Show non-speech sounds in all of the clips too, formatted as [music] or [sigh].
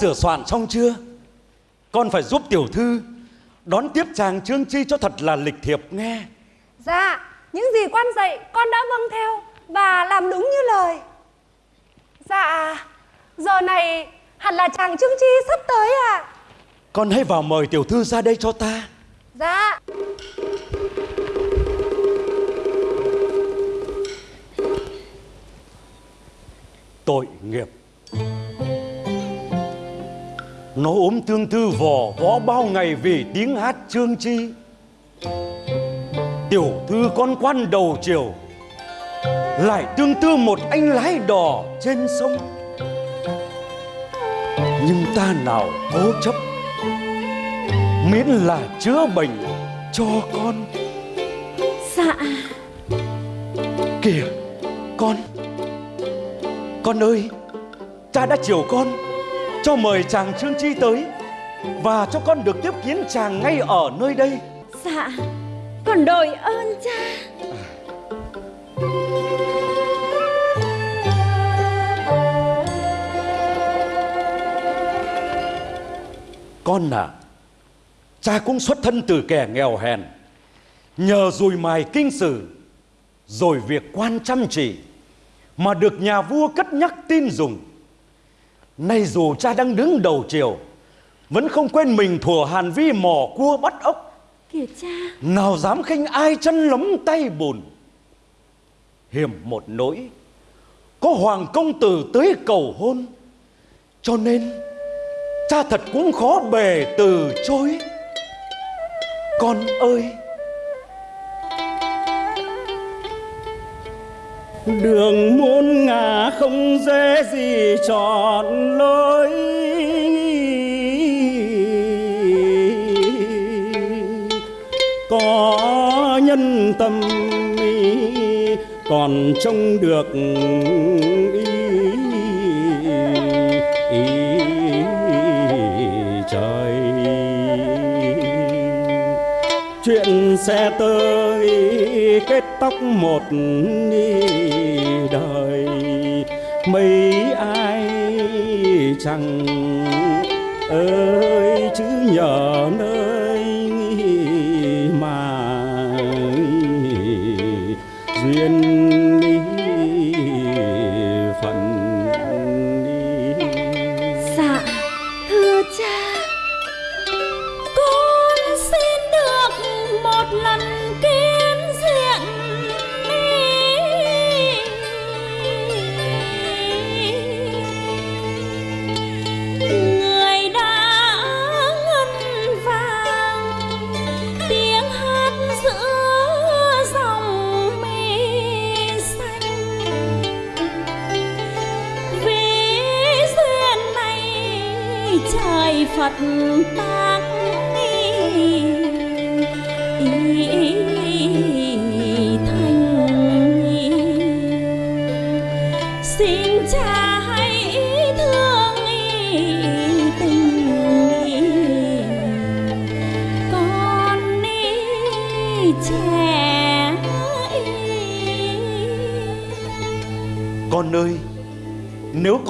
Sửa soạn xong chưa? Con phải giúp tiểu thư đón tiếp chàng Trương Chi cho thật là lịch thiệp nghe. Dạ Những gì quan dạy con đã vâng theo Và làm đúng như lời Dạ Giờ này hẳn là chàng Trương Chi sắp tới à Con hãy vào mời tiểu thư ra đây cho ta. Dạ Tội nghiệp. Nó ốm tương tư vò võ bao ngày vì tiếng hát Trương Chi. Tiểu thư con quan đầu chiều lại tương tư một anh lái đò trên sông. Nhưng ta nào cố chấp miễn là chữa bệnh cho con Dạ kìa con con ơi cha đã chiều con cho mời chàng trương chi tới và cho con được tiếp kiến chàng ngay ở nơi đây Dạ Con đội ơn cha con à cha cũng xuất thân từ kẻ nghèo hèn nhờ dùi mài kinh sử rồi việc quan chăm chỉ mà được nhà vua cất nhắc tin dùng. Nay dù cha đang đứng đầu triều, vẫn không quên mình thủa Hàn Vi mò cua bắt ốc, Kìa cha nào dám khinh ai chân lấm tay bùn. Hiểm một nỗi, có hoàng công tử tới cầu hôn, cho nên cha thật cũng khó bề từ chối. Con ơi! Đường muôn ngả không dễ gì chọn lối. Có nhân tâm còn trông được ý, ý, trời. Chuyện xe tới kết tóc một đời. Mấy ai chẳng ơi chứ nhờ nơi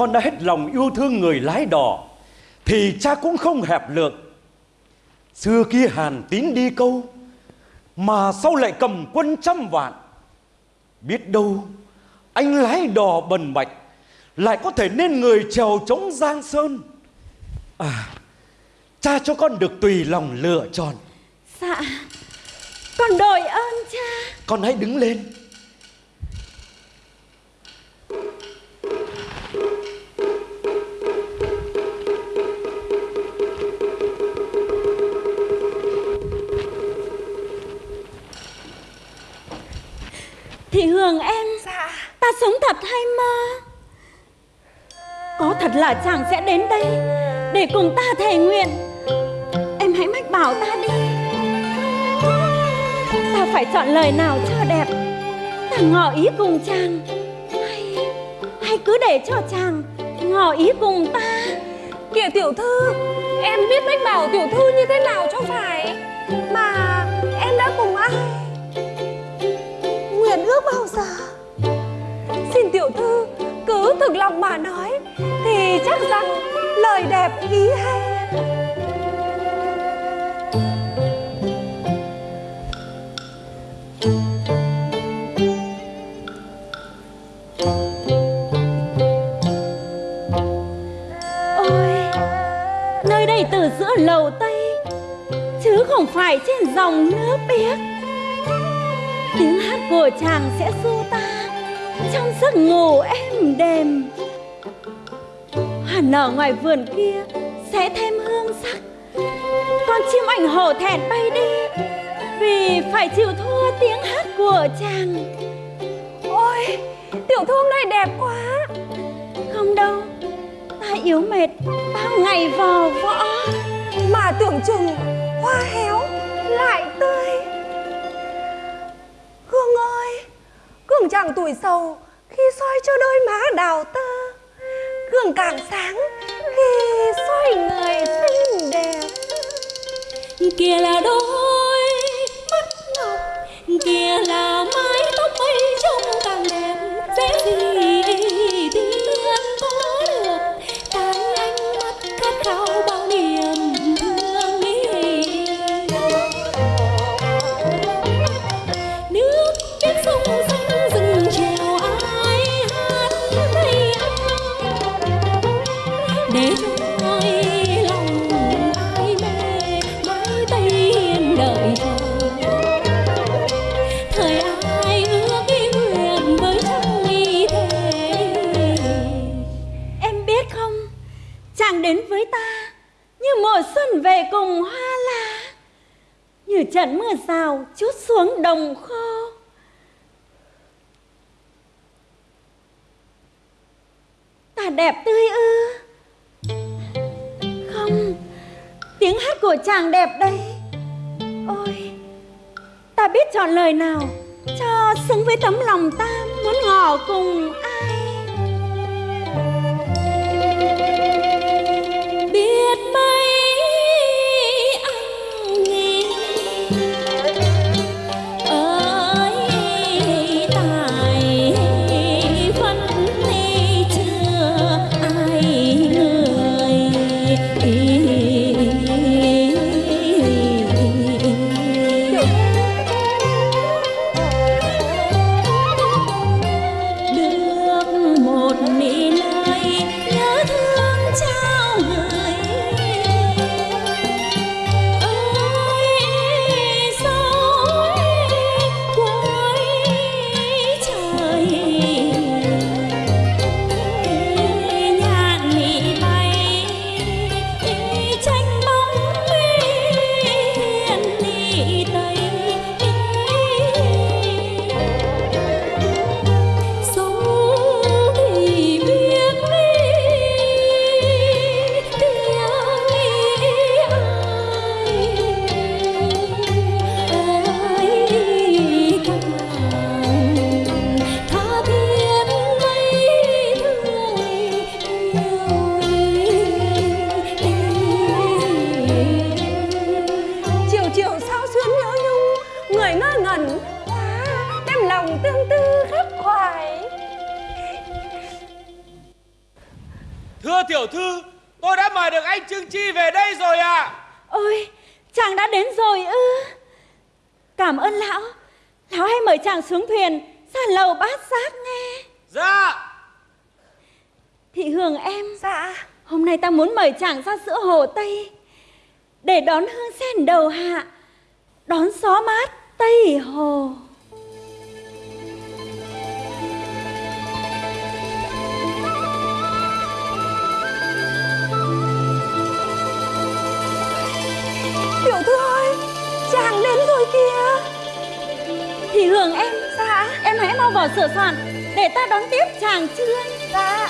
con đã hết lòng yêu thương người lái đò, thì cha cũng không hẹp lượng. Xưa kia Hàn Tín đi câu, mà sau lại cầm quân trăm vạn. Biết đâu, anh lái đò bần bạch, lại có thể nên người trèo chống Giang Sơn. À, cha cho con được tùy lòng lựa chọn. Dạ Con đội ơn cha Con hãy đứng lên. Thị Hương em. Dạ. Ta sống thật hay mơ? Có thật là chàng sẽ đến đây Để cùng ta thề nguyện. Em hãy mách bảo ta đi. Ta phải chọn lời nào cho đẹp. Ta ngỏ ý cùng chàng. Hay Hay cứ để cho chàng Ngỏ ý cùng ta. Kìa tiểu thư Em biết mách bảo tiểu thư như thế nào cho phải? Mà Bao giờ? Xin tiểu thư cứ thực lòng mà nói, Thì chắc rằng lời đẹp, ý hay. Ôi, Nơi đây từ giữa lầu Tây, Chứ không phải trên dòng nước biếc. Tiếng hát của chàng sẽ du ta Trong giấc ngủ êm đềm. Hoa nở ngoài vườn kia Sẽ thêm hương sắc, Con chim ảnh hổ thẹn bay đi Vì phải chịu thua tiếng hát của chàng. Ôi, tiểu thư hôm nay đẹp quá. Không đâu, Ta yếu mệt Bao ngày vò võ. Mà tưởng chừng hoa héo lại tươi. Hương ơi, Gương chẳng tuổi sầu Khi soi cho đôi má đào tơ Gương càng sáng Khi soi người xinh đẹp kia là đôi mắt ngọc, kia là mắt. Trận mưa rào chút xuống đồng kho. Ta đẹp tươi ư? Không, tiếng hát của chàng đẹp đây ôi, ta biết chọn lời nào cho xứng với tấm lòng ta muốn ngỏ cùng ai. Sen đầu hạ Đón gió mát Tây Hồ. Tiểu thư ơi Chàng đến rồi kìa. Thì hưởng em Dạ. Em hãy mau vào sửa soạn Để ta đón tiếp chàng trương Dạ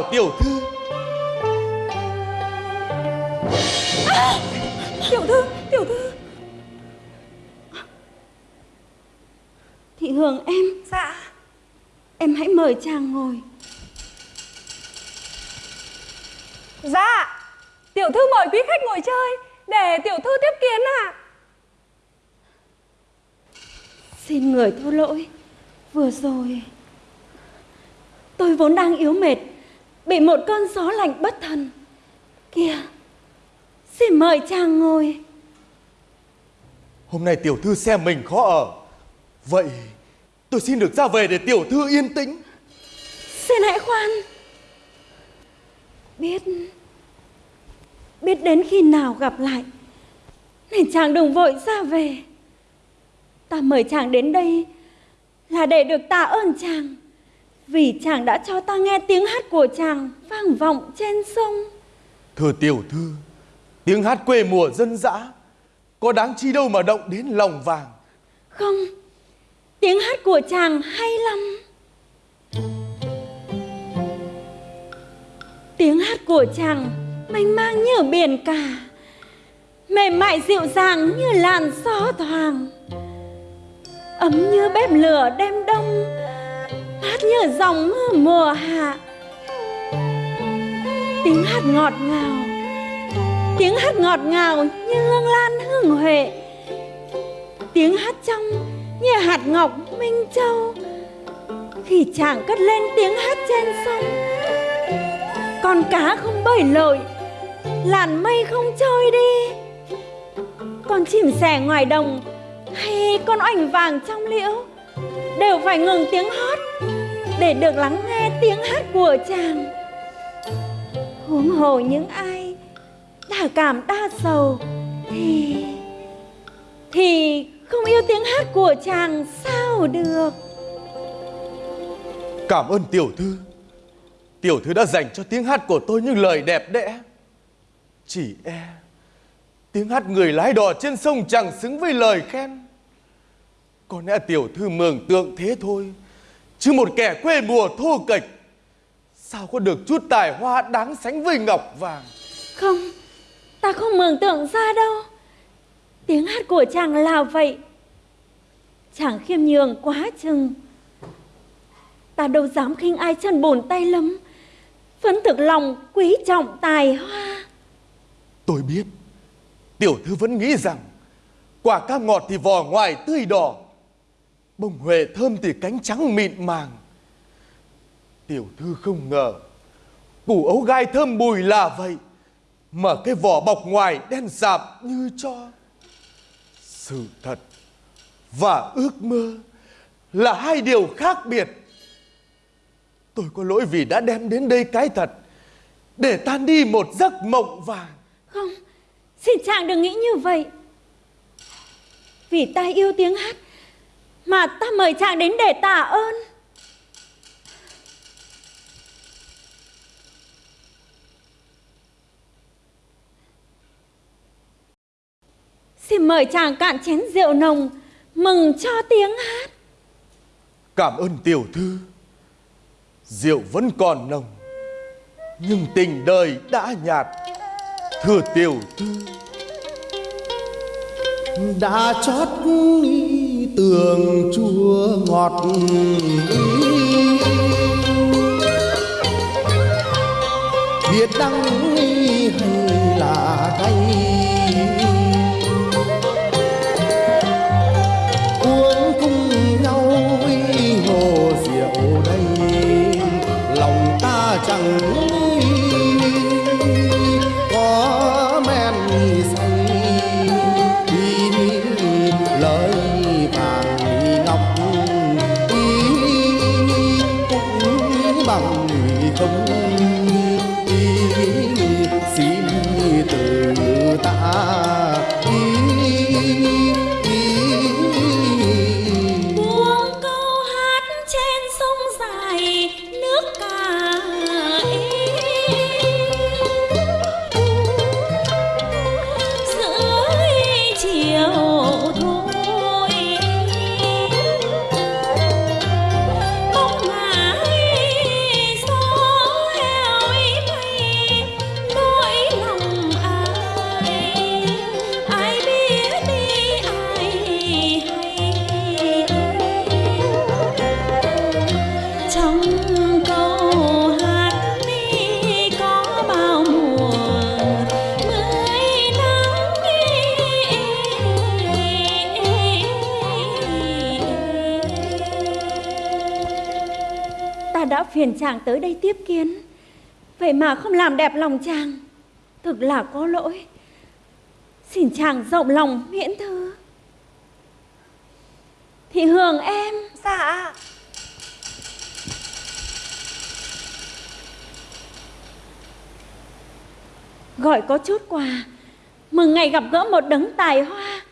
chào tiểu thư. Tiểu thư Tiểu thư. Thị hưởng em. Dạ. Em hãy mời chàng ngồi. Dạ. Tiểu thư mời quý khách ngồi chơi Để tiểu thư tiếp kiến ạ. Xin người thô lỗi. Vừa rồi Tôi vốn đang yếu mệt Bị một cơn gió lạnh bất thần. Kìa Xin mời chàng ngồi. Hôm nay tiểu thư xem mình khó ở. Vậy tôi xin được ra về để tiểu thư yên tĩnh. Xin hãy khoan. Biết Biết đến khi nào gặp lại Nên chàng đừng vội ra về. Ta mời chàng đến đây Là để được tạ ơn chàng Vì chàng đã cho ta nghe tiếng hát của chàng Vang vọng trên sông. Thưa tiểu thư, tiếng hát quê mùa dân dã có đáng chi đâu mà động đến lòng vàng. Không Tiếng hát của chàng hay lắm. Tiếng hát của chàng mênh mang như biển cả Mềm mại dịu dàng như làn gió thoảng. Ấm như bếp lửa đêm đông hát như dòng mưa mùa hạ. Tiếng hát ngọt ngào. Tiếng hát ngọt ngào như hương lan hương huệ. Tiếng hát trong như hạt ngọc minh châu. Khi chàng cất lên tiếng hát trên sông, Con cá không bơi lội, Làn mây không trôi đi. Con chim sẻ ngoài đồng Hay con oành vàng trong liễu Đều phải ngừng tiếng hót. Để được lắng nghe tiếng hát của chàng Huống hồ những ai Đã cảm đa sầu, Thì Thì không yêu tiếng hát của chàng sao được Cảm ơn tiểu thư. Tiểu thư đã dành cho tiếng hát của tôi những lời đẹp đẽ. Chỉ e tiếng hát người lái đò trên sông chẳng xứng với lời khen. Có lẽ tiểu thư mường tượng thế thôi. Chứ một kẻ quê mùa thô kệch sao có được chút tài hoa đáng sánh với ngọc vàng. Không Ta không mường tượng ra đâu. Tiếng hát của chàng là vậy. Chàng khiêm nhường quá chừng. Ta đâu dám khinh ai chân bồn tay lắm Vẫn thực lòng quý trọng tài hoa. Tôi biết Tiểu thư vẫn nghĩ rằng Quả cam ngọt thì vỏ ngoài tươi đỏ Bông huệ thơm thì cánh trắng mịn màng. Tiểu thư không ngờ, Củ ấu gai thơm bùi là vậy, Mà cái vỏ bọc ngoài đen sạm như cho. Sự thật Và ước mơ Là hai điều khác biệt. Tôi có lỗi vì đã đem đến đây cái thật, Để tan đi một giấc mộng vàng. Không, Xin chàng đừng nghĩ như vậy. Vì ta yêu tiếng hát mà ta mời chàng đến để tạ ơn. Xin mời chàng cạn chén rượu nồng, Mừng cho tiếng hát. Cảm ơn tiểu thư. Rượu vẫn còn nồng, Nhưng tình đời đã nhạt. Thưa tiểu thư, đã chót ý tường chua ngọt biết đắng hay là cay uống cùng nhau hồ rượu đây. Lòng ta chẳng bằng không Vậy mà không làm đẹp lòng chàng. Thực là có lỗi. Xin chàng rộng lòng miễn thư. Thị Hường em. Dạ. Gọi có chút quà. Mừng ngày gặp gỡ một đấng tài hoa.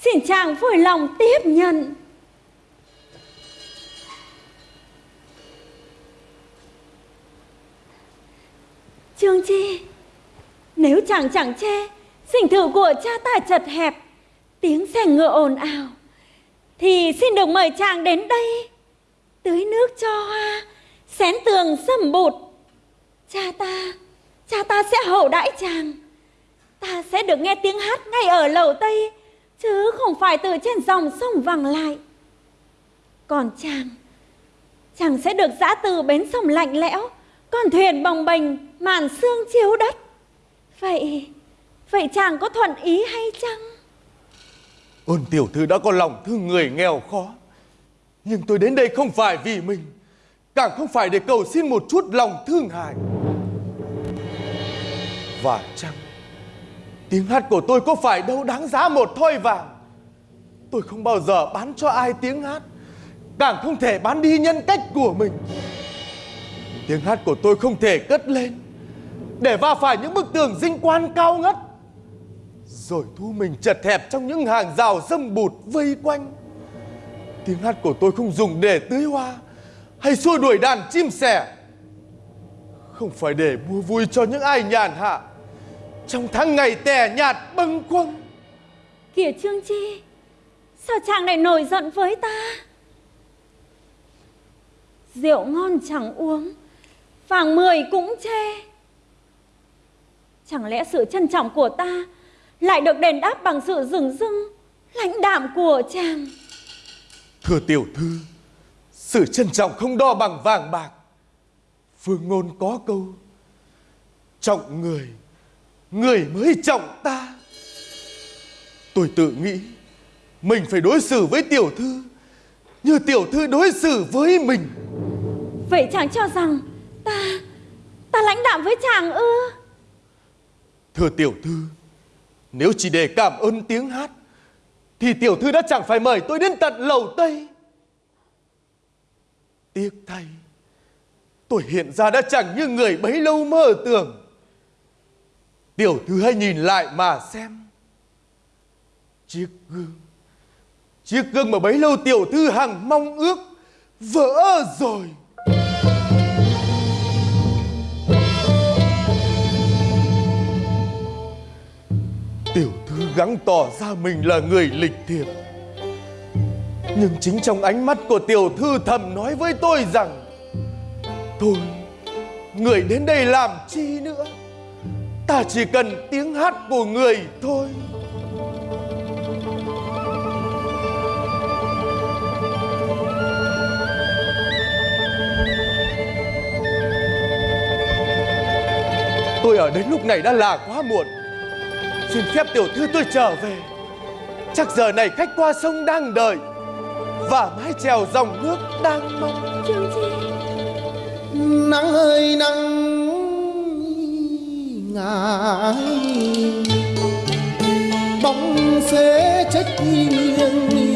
Xin chàng vui lòng tiếp nhận Chi? Nếu chàng chẳng che Sinh thự của cha ta chật hẹp. Tiếng xe ngựa ồn ào. Thì xin được mời chàng đến đây. Tưới nước cho hoa, Xén tường sầm bụt. Cha ta Cha ta sẽ hậu đãi chàng. Ta sẽ được nghe tiếng hát ngay ở lầu Tây, Chứ không phải từ trên dòng sông vẳng lại. Còn chàng Chàng sẽ được giã từ bến sông lạnh lẽo, Con thuyền bồng bềnh Màn xương chiếu đất. Vậy Vậy chàng có thuận ý hay chăng? Ôn tiểu thư đã có lòng thương người nghèo khó. Nhưng tôi đến đây không phải vì mình, Càng không phải để cầu xin một chút lòng thương hại. Và chăng, Tiếng hát của tôi có phải đâu đáng giá một thoi vàng? Tôi không bao giờ bán cho ai tiếng hát, Càng không thể bán đi nhân cách của mình. Tiếng hát của tôi không thể cất lên để va phải những bức tường dinh quan cao ngất. Rồi thu mình chật hẹp trong những hàng rào dâm bụt vây quanh. Tiếng hát của tôi không dùng để tưới hoa Hay xua đuổi đàn chim sẻ. Không phải để mua vui cho những ai nhàn hạ. Trong tháng ngày tẻ nhạt bâng quâng Kìa Trương Chi, Sao chàng lại nổi giận với ta? Rượu ngon chẳng uống, Vàng mười cũng chê. Chẳng lẽ sự trân trọng của ta Lại được đền đáp bằng sự rừng rưng Lãnh đạm của chàng? Thưa tiểu thư Sự trân trọng không đo bằng vàng bạc. Phương ngôn có câu Trọng người Người mới trọng ta. Tôi tự nghĩ Mình phải đối xử với tiểu thư Như tiểu thư đối xử với mình. Vậy chàng cho rằng Ta Ta lãnh đạm với chàng ư Thưa tiểu thư, Nếu chỉ để cảm ơn tiếng hát, Thì tiểu thư đã chẳng phải mời tôi đến tận lầu Tây. Tiếc thay, Tôi hiện ra đã chẳng như người bấy lâu mơ tưởng. Tiểu thư hãy nhìn lại mà xem. Chiếc gương Chiếc gương mà bấy lâu tiểu thư hằng mong ước Vỡ rồi. Tiểu thư gắng tỏ ra mình là người lịch thiệp. Nhưng chính trong ánh mắt của tiểu thư thầm nói với tôi rằng Thôi, người đến đây làm chi nữa? Ta chỉ cần tiếng hát của người thôi. Tôi ở đến lúc này đã là quá muộn. Xin phép tiểu thư tôi trở về. Chắc giờ này khách qua sông đang đợi Và mái chèo dòng nước đang mong Chi. Nắng ơi nắng ngài bóng xế trách nghiêng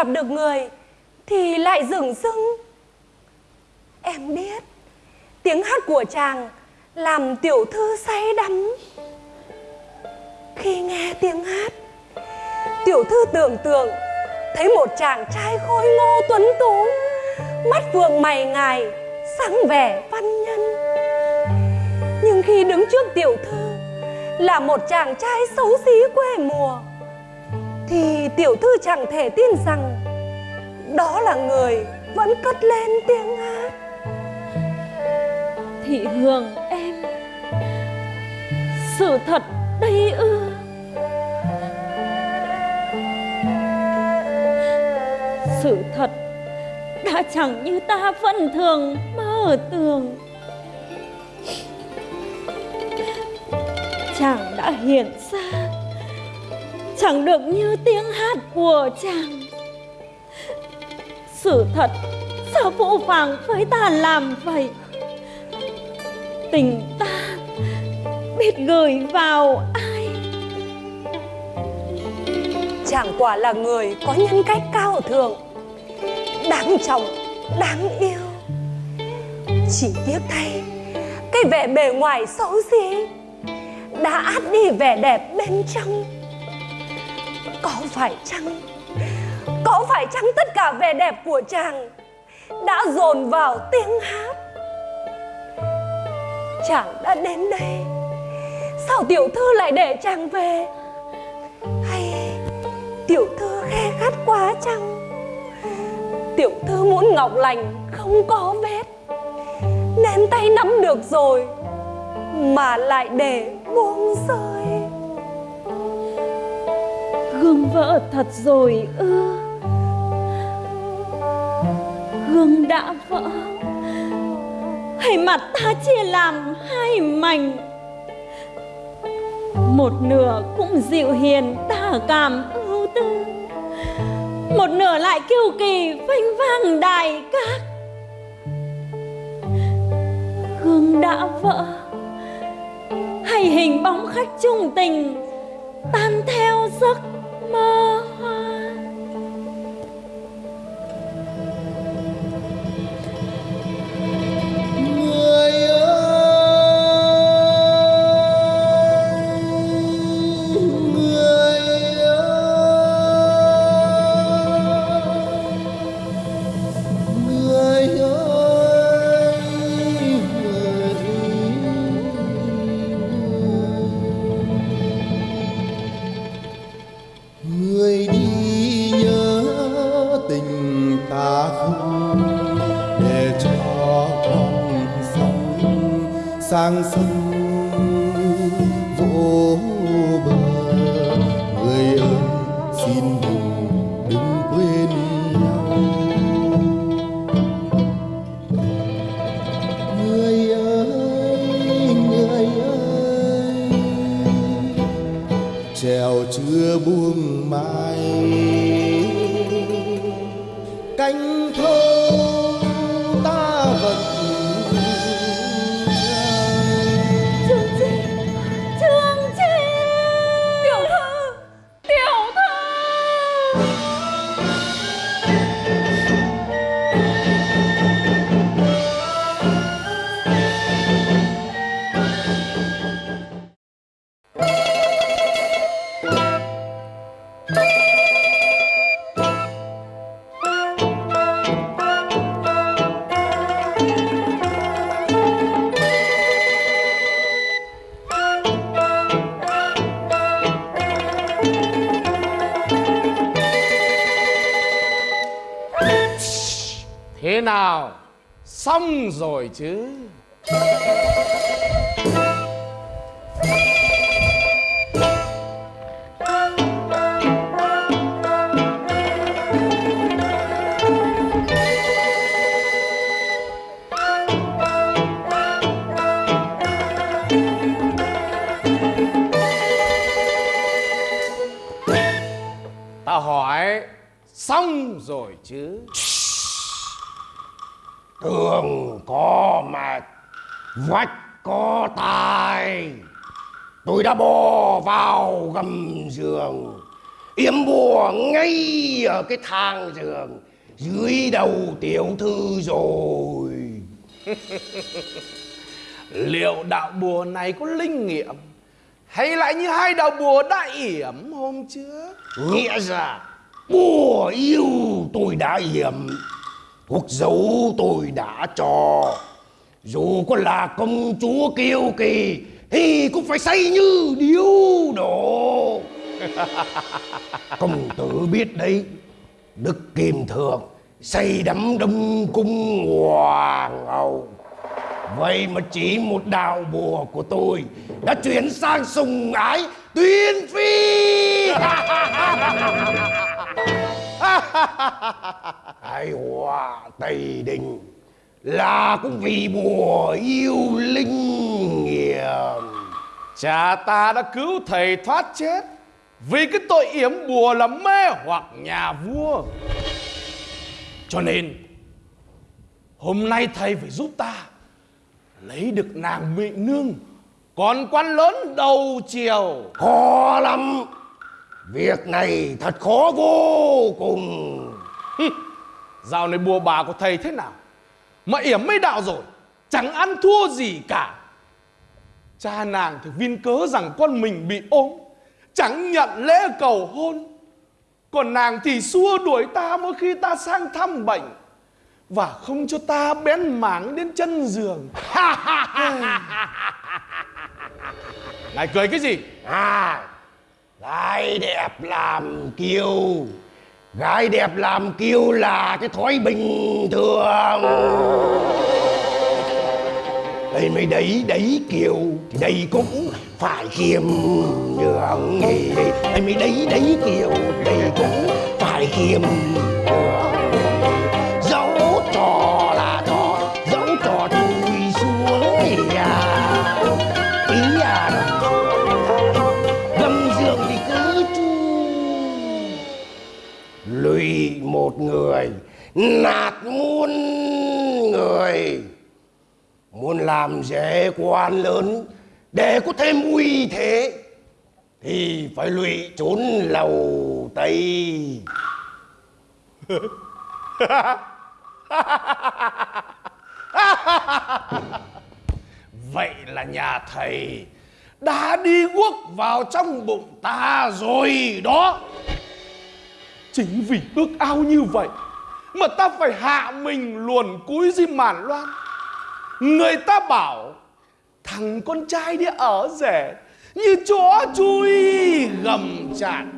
gặp được người Thì lại dửng dưng. Em biết, Tiếng hát của chàng Làm tiểu thư say đắm. Khi nghe tiếng hát, Tiểu thư tưởng tượng Thấy một chàng trai khôi ngô tuấn tú, Mắt phượng mày ngài, Sáng vẻ văn nhân. Nhưng khi đứng trước tiểu thư Là một chàng trai xấu xí quê mùa thì tiểu thư chẳng thể tin rằng Đó là người vẫn cất lên tiếng hát. Thị Hương, em, Sự thật đây ư? Sự thật đã chẳng như ta vẫn thường mơ tưởng. Chàng đã hiện ra Chẳng được như tiếng hát của chàng. Sự thật sao phụ phàng với ta làm vậy? Tình ta biết gửi vào ai? Chàng quả là người có nhân cách cao thượng Đáng trọng, đáng yêu. Chỉ tiếc thay Cái vẻ bề ngoài xấu xí Đã át đi vẻ đẹp bên trong. Có phải chăng? Có phải chăng tất cả vẻ đẹp của chàng Đã dồn vào tiếng hát? Chàng đã đến đây. Sao tiểu thư lại để chàng về? Hay tiểu thư khe khát quá chăng? Tiểu thư muốn ngọc lành không có vết. Nên tay nắm được rồi, Mà lại để buông rơi. Gương vỡ thật rồi ư? Gương đã vỡ. Hay mặt ta chia làm hai mảnh? Một nửa cũng dịu hiền tả cảm ưu tư. Một nửa lại kiêu kỳ phanh vang đài các. Gương đã vỡ. Hay hình bóng khách trung tình, Tan theo giấc mơ rồi chứ. Thang giường dưới đầu tiểu thư rồi. [laughs] Liệu đạo bùa này có linh nghiệm? Hay lại như hai đạo bùa đã yểm hôm trước? Nghĩa ra bùa yêu tôi đã yểm thuốc dấu tôi đã cho. Dù có là công chúa kiêu kỳ thì cũng phải say như điếu đổ. [laughs] Công tử biết đấy đức kim thượng xây đắm đông cung hoàng hậu. Vậy mà chỉ một đào bùa của tôi đã chuyển sang sùng ái tuyên phi. [laughs] Ai hòa Tây Đình là cũng vì bùa yêu linh nghiệm. Cha ta đã cứu thầy thoát chết vì cái tội yểm bùa là mê hoặc nhà vua. Cho nên Hôm nay thầy phải giúp ta Lấy được nàng mỹ nương Còn quan lớn đầu chiều. Khó lắm. Việc này thật khó vô cùng. Dạo này bùa bà của thầy thế nào? Mà yểm mấy đạo rồi Chẳng ăn thua gì cả. Cha nàng thì viên cớ rằng con mình bị ốm Chẳng nhận lễ cầu hôn. Còn nàng thì xua đuổi ta mỗi khi ta sang thăm bệnh Và không cho ta bén mảng đến chân giường. Ngài cười cái gì? À gái đẹp làm kiêu. Gái đẹp làm kiêu là cái thói bình thường. Đây mới đấy đấy kiều thì đây cũng phải khiêm nhường thì anh mới đấy đấy kiều đây cũng phải khiêm nhường dẫu trò là trò, dẫu trò tôi xuống thì à ý à gầm giường thì cứ chu. Lùi một người, nạt muôn người. Muốn làm dễ quan lớn để có thêm uy thế, thì phải lụy trốn lầu tây. [laughs] Vậy là nhà thầy đã đi guốc vào trong bụng ta rồi đó. Chính vì ước ao như vậy Mà ta phải hạ mình luồn cúi dưới màn loan. Người ta bảo Thằng con trai đi ở rể, Như chó chui gầm chạn.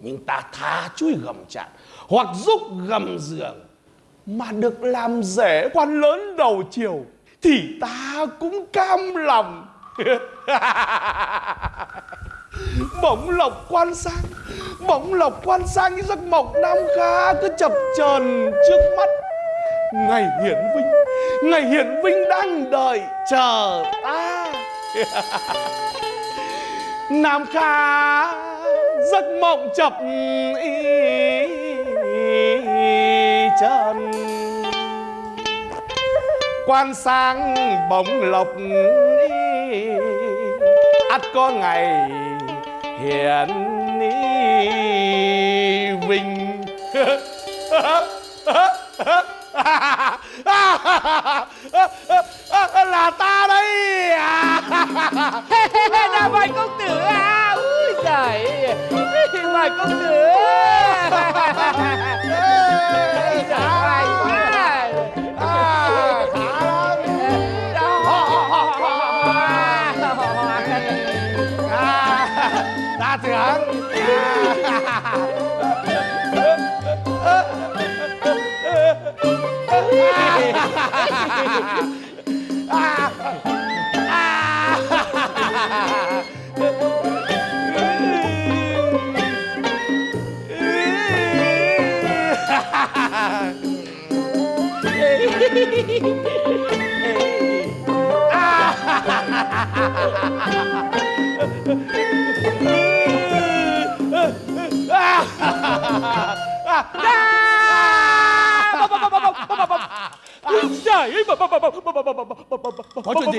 Nhưng ta tha chui gầm chạn, Hoặc giúp gầm giường. Mà được làm rể quan lớn đầu chiều, Thì ta cũng cam lòng. [laughs] Bỗng lộc quan sang, Bỗng lộc quan sang, như giấc mộng nam kha Cứ chập chờn trước mắt. Ngày hiển vinh Ngày hiển vinh đang đợi chờ ta. [laughs] Nam Kha giấc mộng chập ý, chân Quan sang bóng lộc ắt có ngày hiển ni vinh. [laughs] là ta đây là mời công tử à ui giời mời công tử bà, bà, bà, bà, [laughs] này Có chuyện gì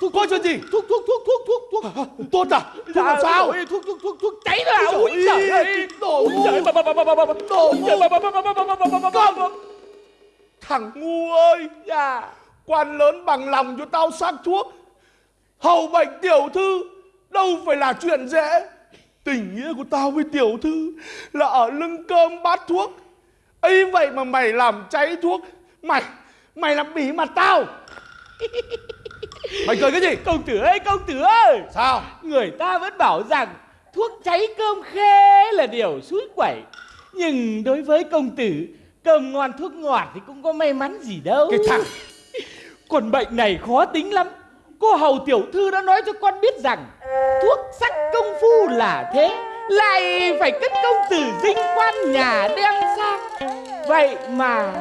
Thuốc có chuyện gì Thuốc thuốc thuốc thuốc thuốc thuốc Tốt à Thuốc làm sao Thuốc thuốc thuốc thuốc cháy là Úi trời ơi Đồ ngu Đồ ngu Con Thằng ngu ơi Dạ Quan lớn bằng lòng cho tao xác thuốc Hầu bệnh tiểu thư Đâu phải là chuyện dễ Tình nghĩa của tao với tiểu thư Là ở lưng cơm bát thuốc ấy vậy mà mày làm cháy thuốc Mày Mày làm bỉ mặt tao Mày cười cái gì Công tử ơi, công tử ơi. Sao Người ta vẫn bảo rằng thuốc cháy cơm khê là điều suối quẩy. Nhưng đối với công tử, cơm ngon thuốc ngọt thì cũng có may mắn gì đâu. Cái thằng [laughs] Còn bệnh này khó tính lắm. Cô hầu tiểu thư đã nói cho con biết rằng thuốc sắc công phu là thế. Lại phải cất công tử dinh quan nhà đem sang. Vậy mà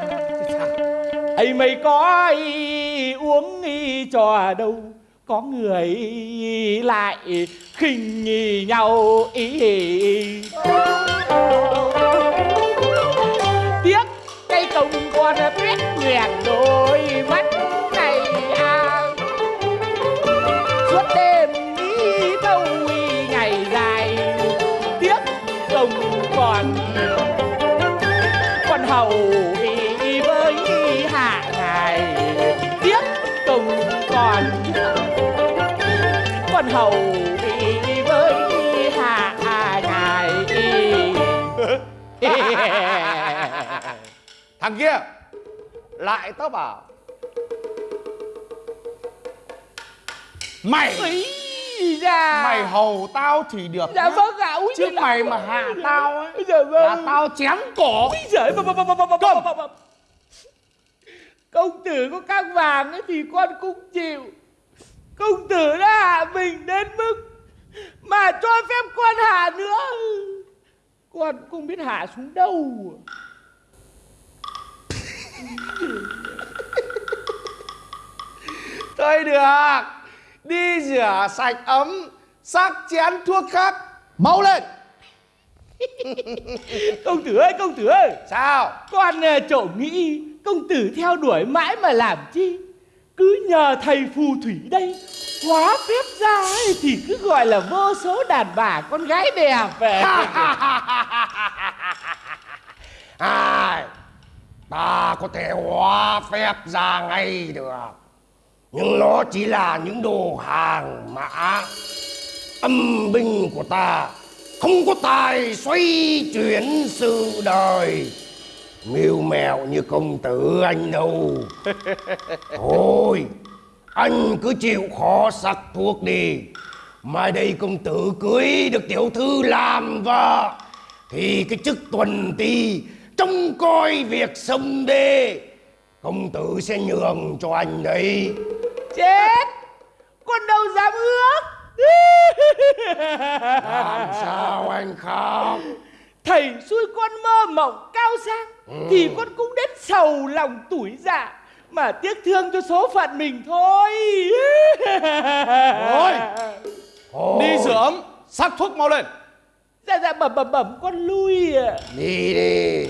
ấy mày có ý, uống ý trò đâu? Có người lại khinh nhì nhau ý. Tiếc cây công con tuyết nguyện đôi mắt này à. Suốt đêm nghĩ thâu ý ngày dài. Tiếc công còn con hầu hầu ý với hạ ngài. [laughs] Thằng kia Lại tao bảo. Mày Ý da. Mày hầu tao thì được dạ nhá. vâng ạ úi Chứ mày mà hạ tao ấy dạ vâng. Là tao chém cổ. Úi giời bà, bà, bà, bà, bà, bà, bà, bà, bà. Công tử có căng vàng ấy thì con cũng chịu Công tử đã hạ mình đến mức Mà cho phép con hạ nữa. Con không biết hạ xuống đâu. [laughs] Thôi được. Đi rửa sạch ấm Sắc chén thuốc khác. Mau lên. [laughs] Công tử ơi công tử ơi. Sao? Con ờ, trộm nghĩ công tử theo đuổi mãi mà làm chi cứ nhờ thầy phù thủy đây. Hóa phép ra ấy, thì cứ gọi là vô số đàn bà con gái đẹp về. Ai, ta có thể hóa phép ra ngay được. Nhưng nó chỉ là những đồ hàng mã. Âm binh của ta Không có tài xoay chuyển sự đời. Mưu mèo như công tử anh đâu. [laughs] Thôi Anh cứ chịu khó sắc thuốc đi. Mai đây công tử cưới được tiểu thư làm vợ Thì cái chức tuần ti Trông coi việc sông đê. Công tử sẽ nhường cho anh đấy. Chết! Con đâu dám ước? Làm sao anh khóc Thầy xui con mơ mộng cao sang Thì con cũng đết sầu lòng tuổi dạ Mà tiếc thương cho số phận mình thôi. Thôi. Đi rửa ấm Sắc thuốc mau lên. Dạ dạ bẩm bẩm bẩm con lui ạ. Đi đi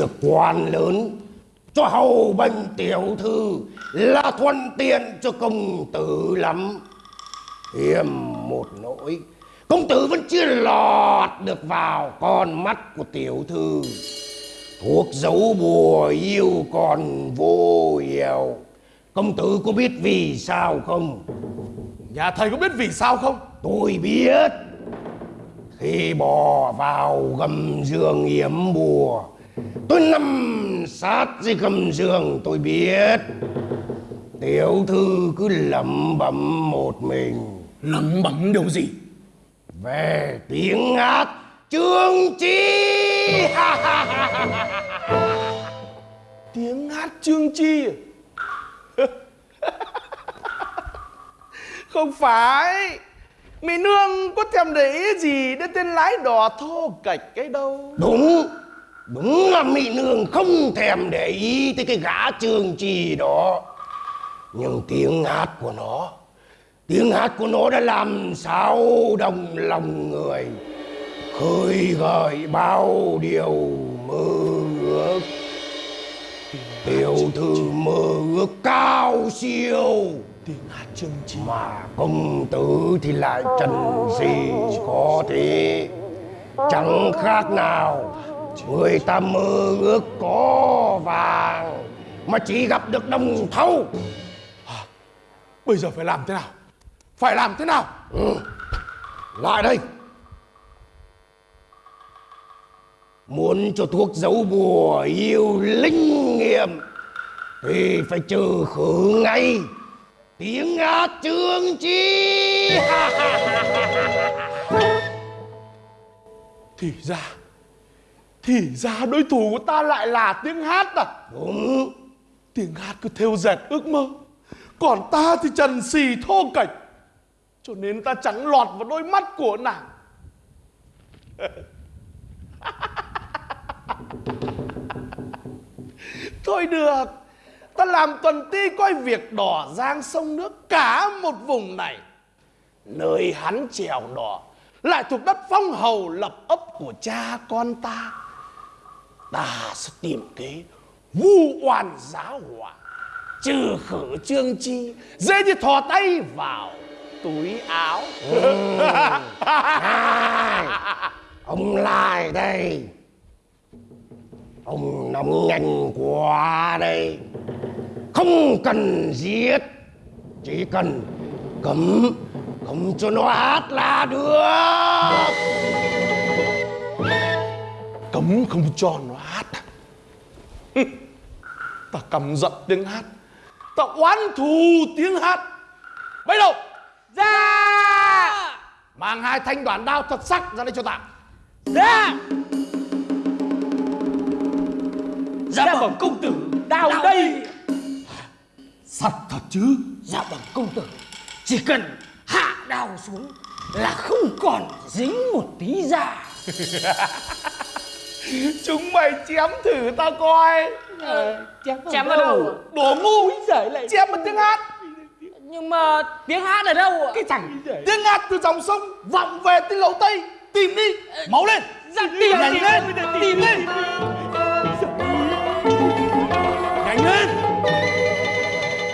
được quan lớn Cho hầu bệnh tiểu thư Là thuận tiện cho công tử lắm. Hiềm một nỗi Công tử vẫn chưa lọt được vào con mắt của tiểu thư. Thuốc giấu bùa yêu còn vô hiệu Công tử có biết vì sao không? Nhà thầy có biết vì sao không? Tôi biết. Khi bò vào gầm giường yểm bùa Tôi nằm sát dưới gầm giường tôi biết. Tiểu thư cứ lẩm bẩm một mình. Lẩm bẩm điều gì? Về tiếng hát Trương Chi. Tiếng hát Trương Chi à? [laughs] Không phải. Mỹ Nương có thèm để ý gì đến tên lái đò thô cạch cái đâu? Đúng Đúng là Mỹ Nương không thèm để ý tới cái gã trường trì đó. Nhưng tiếng hát của nó, Tiếng hát của nó đã làm sao đồng lòng người, Khơi gợi bao điều mơ ước. Tiểu thư mơ ước cao siêu tiếng hát chương chi Mà công tử thì lại trần gì có thế? Chẳng khác nào Người ta mơ ước có vàng Mà chỉ gặp được đồng thau. Bây giờ phải làm thế nào? Phải làm thế nào? Ừ. Lại đây. Muốn cho thuốc giấu bùa yêu linh nghiệm Thì phải trừ khử ngay Tiếng hát chương chi. Thì ra Thì ra đối thủ của ta lại là tiếng hát à? Đúng. Tiếng hát cứ theo dệt ước mơ. Còn ta thì trần xì thô kệch Cho nên ta chẳng lọt vào đôi mắt của nàng. [laughs] Thôi được. Ta làm tuần ti coi việc đỏ giang sông nước Cả một vùng này. Nơi hắn trèo đỏ Lại thuộc đất phong hầu lập ấp của cha con ta Ta sẽ tìm kế vu oan giá họa Trừ khử trương chi Dễ như thò tay vào túi áo. Ừ. Này, Ông lại đây. Ông nóng nhanh quá đây. Không cần giết Chỉ cần cấm Cấm cho nó hát là được. Cấm không cho nó hát à? Ta căm giận tiếng hát. Ta oán thù tiếng hát. Bây đầu? Ra Mang hai thanh đoạn đao thật sắc ra đây cho ta. Ra Dạ bẩm công tử. Đào đây. Sắt thật chứ? Dạ bẩm công tử. Chỉ cần hạ đao xuống Là không còn dính một tí da [laughs] Chúng mày chém thử ta coi. Chém vào đâu? Đồ ngu giời lại Chém một tiếng hát. Nhưng mà tiếng hát ở đâu ạ? Cái thằng tiếng hát từ dòng sông Vọng về tới lầu Tây. Tìm đi. Máu lên. Dạ tìm Nhanh tìm lên. Tìm Tìm lên Nhanh lên.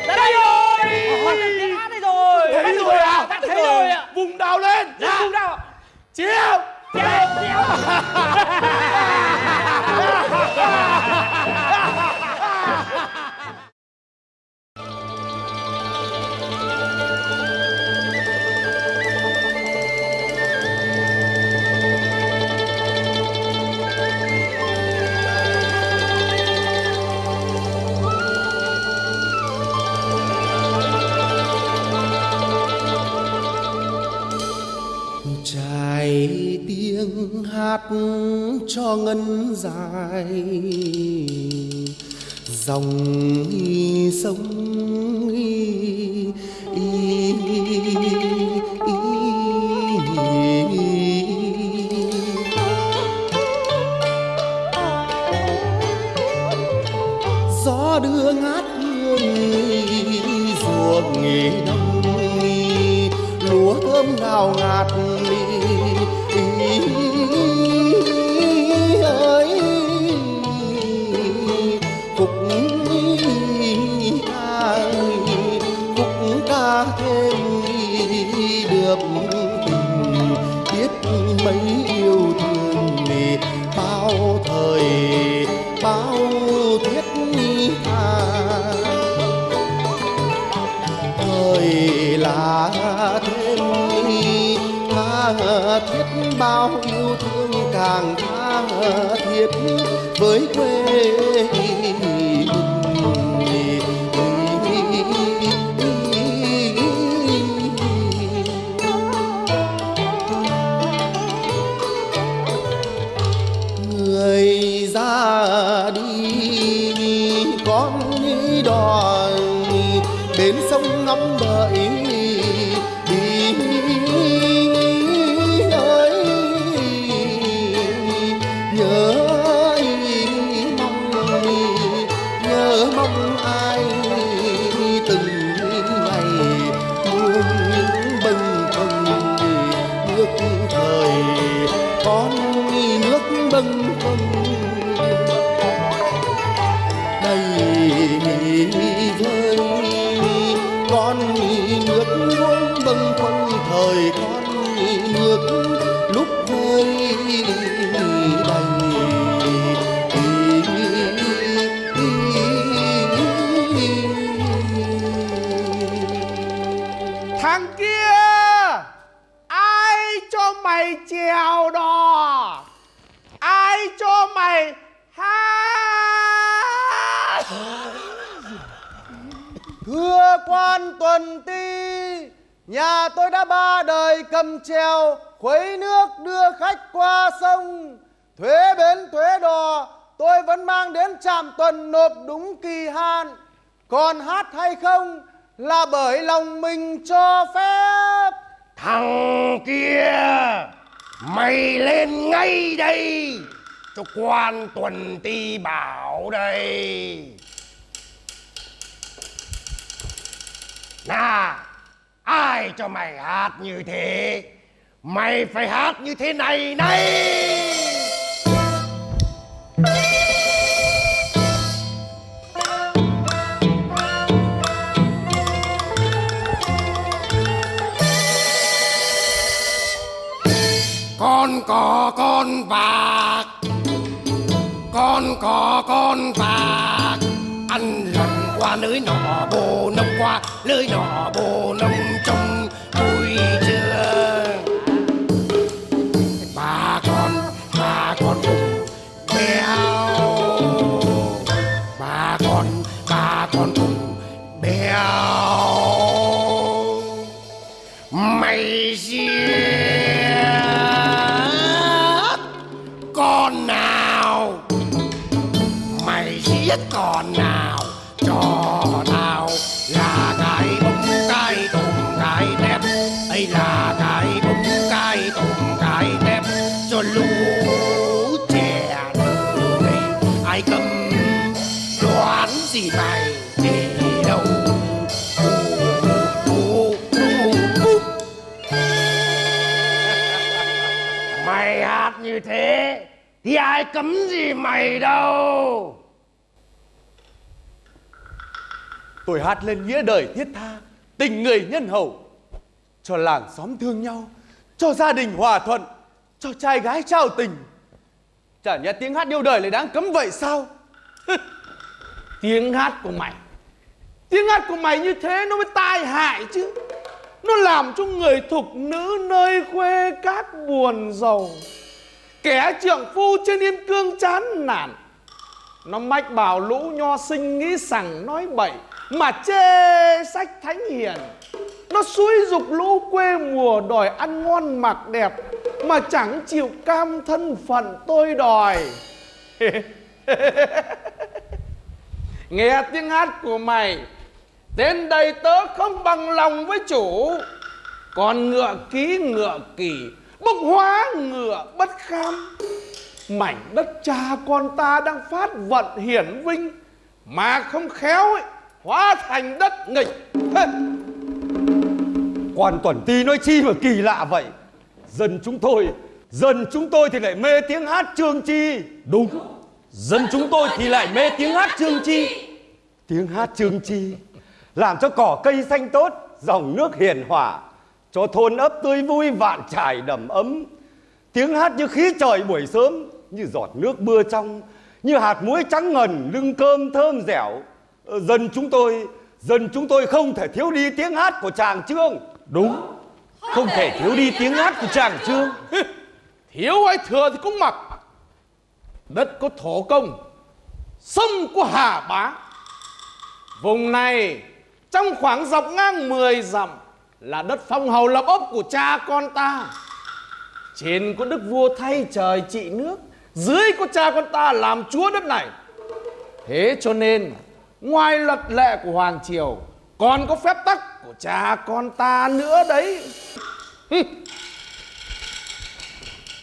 Đây rồi. Tiếng hát đây rồi. Thấy rồi à? thấy rồi. Ạ Vùng đào lên. Dạ. Vùng nào ạ ¡Silencio! [laughs] hát cho ngân dài. Dòng sông gió đưa ngát hương, ruộng nghỉ đông, lúa thơm ngào ngạt. ơi bao yêu thương càng tha thiết với quê người ra đi, con đi đò bến sông ngắm đã ba đời cầm treo, khuấy nước đưa khách qua sông. Thuế bến thuế đò, tôi vẫn mang đến trạm tuần nộp đúng kỳ hạn. Còn hát hay không là bởi lòng mình cho phép. Thằng kia Mày lên ngay đây Cho quan tuần ti bảo đây Nà Ai cho mày hát như thế? Mày phải hát như thế này này! Con cò con bạc, con cò con bạc, ăn lần qua lưới nọ bồ nông qua lưới nọ bồ nông trong thì ai cấm gì mày đâu Tôi hát lên nghĩa đời thiết tha, tình người nhân hậu, cho làng xóm thương nhau, cho gia đình hòa thuận, cho trai gái trao tình. Chả nhẽ tiếng hát yêu đời lại đáng cấm vậy sao? [laughs] Tiếng hát của mày Tiếng hát của mày như thế nó mới tai hại chứ Nó làm cho người thục nữ nơi khuê các buồn giàu Kẻ trượng phu trên yên cương chán nản. Nó mách bảo lũ nho sinh nghĩ sằng nói bậy, Mà chê sách thánh hiền. Nó suối dục lũ quê mùa đòi ăn ngon mặc đẹp, Mà chẳng chịu cam thân phận tôi đòi. [laughs] Nghe tiếng hát của mày Đến đây tớ không bằng lòng với chủ. Còn ngựa ký ngựa kỳ Bốc hóa ngựa bất kham. Mảnh đất cha con ta đang phát vận hiển vinh Mà không khéo ấy, Hóa thành đất nghịch. Hê! Quan tuần ti nói chi mà kỳ lạ vậy? Dân chúng tôi Dân chúng tôi thì lại mê tiếng hát trương chi. Đúng. Dân chúng tôi thì lại mê tiếng hát trương chi. Tiếng hát trương chi Làm cho cỏ cây xanh tốt Dòng nước hiền hòa Cho thôn ấp tươi vui vạn trải đầm ấm. Tiếng hát như khí trời buổi sớm Như giọt nước mưa trong Như hạt muối trắng ngần Lưng cơm thơm dẻo. Ờ, Dân chúng tôi Dân chúng tôi không thể thiếu đi tiếng hát của chàng Trương Đúng. Không thể thiếu đi [laughs] tiếng hát của chàng Trương [laughs] Thiếu hay thừa thì cũng mặc. Đất có thổ công Sông có hà bá. Vùng này Trong khoảng dọc ngang 10 dặm là đất phong hầu lập ốc của cha con ta. Trên có đức vua thay trời trị nước, Dưới có cha con ta làm chúa đất này. Thế cho nên, Ngoài luật lệ của Hoàng Triều, Còn có phép tắc của cha con ta nữa đấy.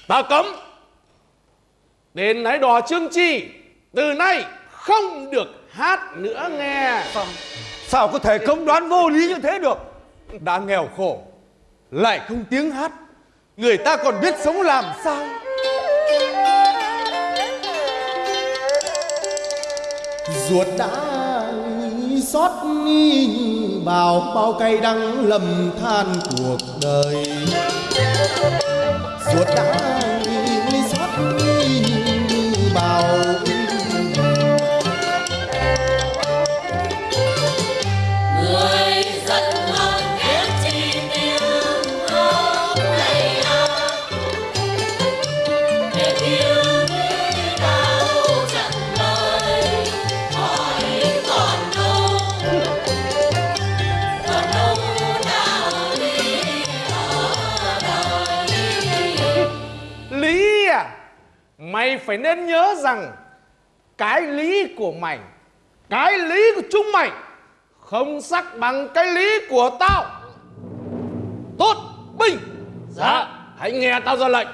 Ta cấm Đến nãy đò trương chi, Từ nay không được hát nữa nghe. Sao có thể công đoán vô lý như thế được? Đã nghèo khổ, lại không tiếng hát, người ta còn biết sống làm sao? ruột đã xót như bào bao cay đắng lầm than cuộc đời ruột đã phải nên nhớ rằng cái lý của mày cái lý của chúng mày không sắc bằng cái lý của tao. Tốt binh dạ. Hãy nghe tao ra lệnh.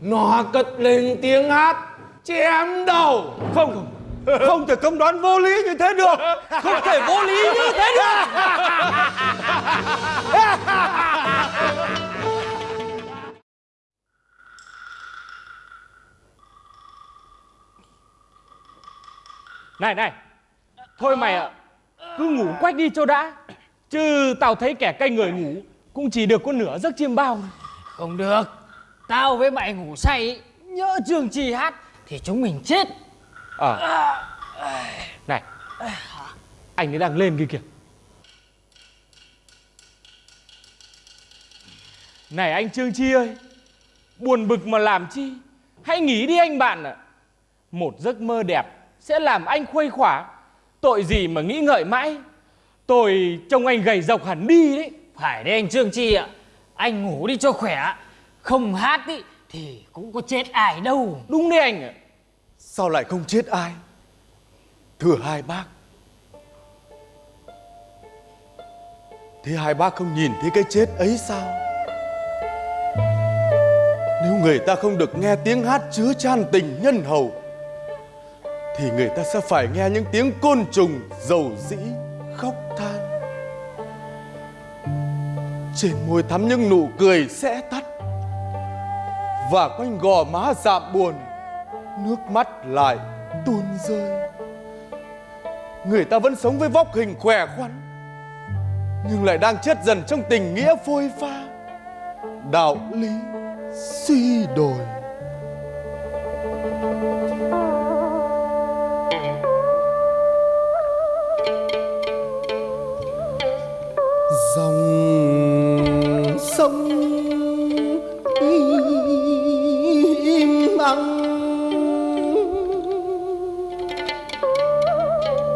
Nó cất lên tiếng hát chém đầu Không không Không thể công đoán vô lý như thế được. Không thể vô lý như thế được [laughs] Này này. Thôi mày ạ. Cứ ngủ quách đi cho đã. Chứ tao thấy kẻ canh người ngủ Cũng chỉ được có nửa giấc chiêm bao. Không được. Tao với mày ngủ say ý, Nhỡ trường trì hát Thì chúng mình chết. Ờ. Này. Anh ấy đang lên kia kìa. Này anh Trương Chi ơi. Buồn bực mà làm chi? Hãy nghỉ đi anh bạn ạ. Một giấc mơ đẹp Sẽ làm anh khuây khỏa. Tội gì mà nghĩ ngợi mãi? Tôi trông anh gầy dọc hẳn đi đấy. Phải đấy anh Trương Chi ạ. Anh ngủ đi cho khỏe Không hát ý, thì cũng có chết ai đâu. Đúng đấy anh ạ. Sao lại không chết ai? Thưa hai bác. Thế hai bác không nhìn thấy cái chết ấy sao? Nếu người ta không được nghe tiếng hát chứa chan tình nhân hậu thì người ta sẽ phải nghe những tiếng côn trùng, dầu dĩ, khóc than. Trên môi thắm những nụ cười sẽ tắt, Và quanh gò má dạm buồn, Nước mắt lại tuôn rơi. Người ta vẫn sống với vóc hình khỏe khoắn, Nhưng lại đang chết dần trong tình nghĩa phôi pha. Đạo lý suy đồi. Dòng sông im ắng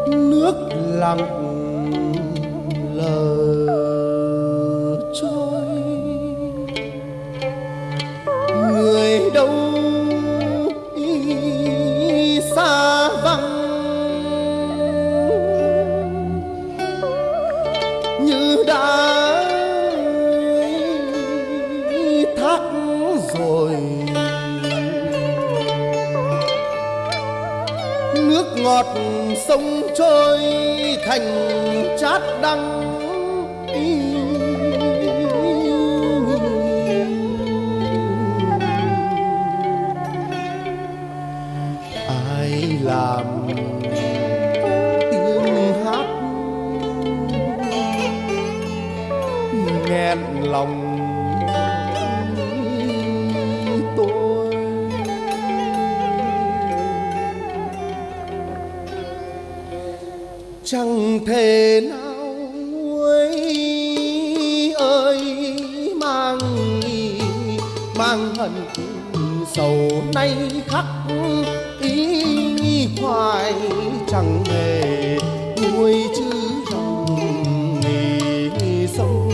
nước lặng lời. Sông trôi thành chát đắng chẳng thể nào nguôi ơi, mang mang hận sầu nay khắc ý hoài chẳng hề nguôi chứ dòng nghỉ sông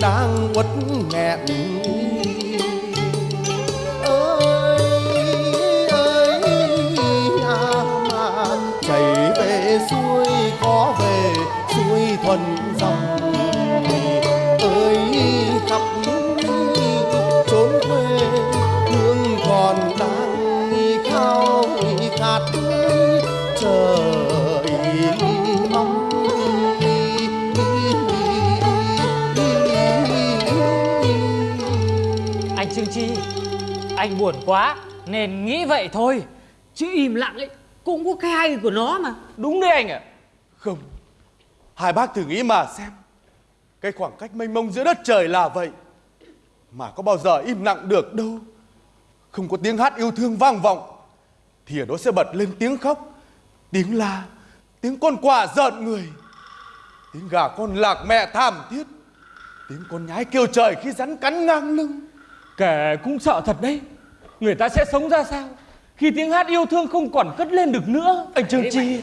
đang uất nghẹn Anh buồn quá Nên nghĩ vậy thôi. Chứ im lặng ấy Cũng có cái hay của nó mà. Đúng đấy anh ạ. Không Hai bác thử nghĩ mà xem. Cái khoảng cách mênh mông giữa đất trời là vậy Mà có bao giờ im lặng được đâu. Không có tiếng hát yêu thương vang vọng Thì ở đó sẽ bật lên tiếng khóc Tiếng la Tiếng con quạ giận người Tiếng gà con lạc mẹ thảm thiết Tiếng con nhái kêu trời khi rắn cắn ngang lưng. Kẻ cũng sợ thật đấy Người ta sẽ sống ra sao? Khi tiếng hát yêu thương không còn cất lên được nữa. Anh Trương Chi.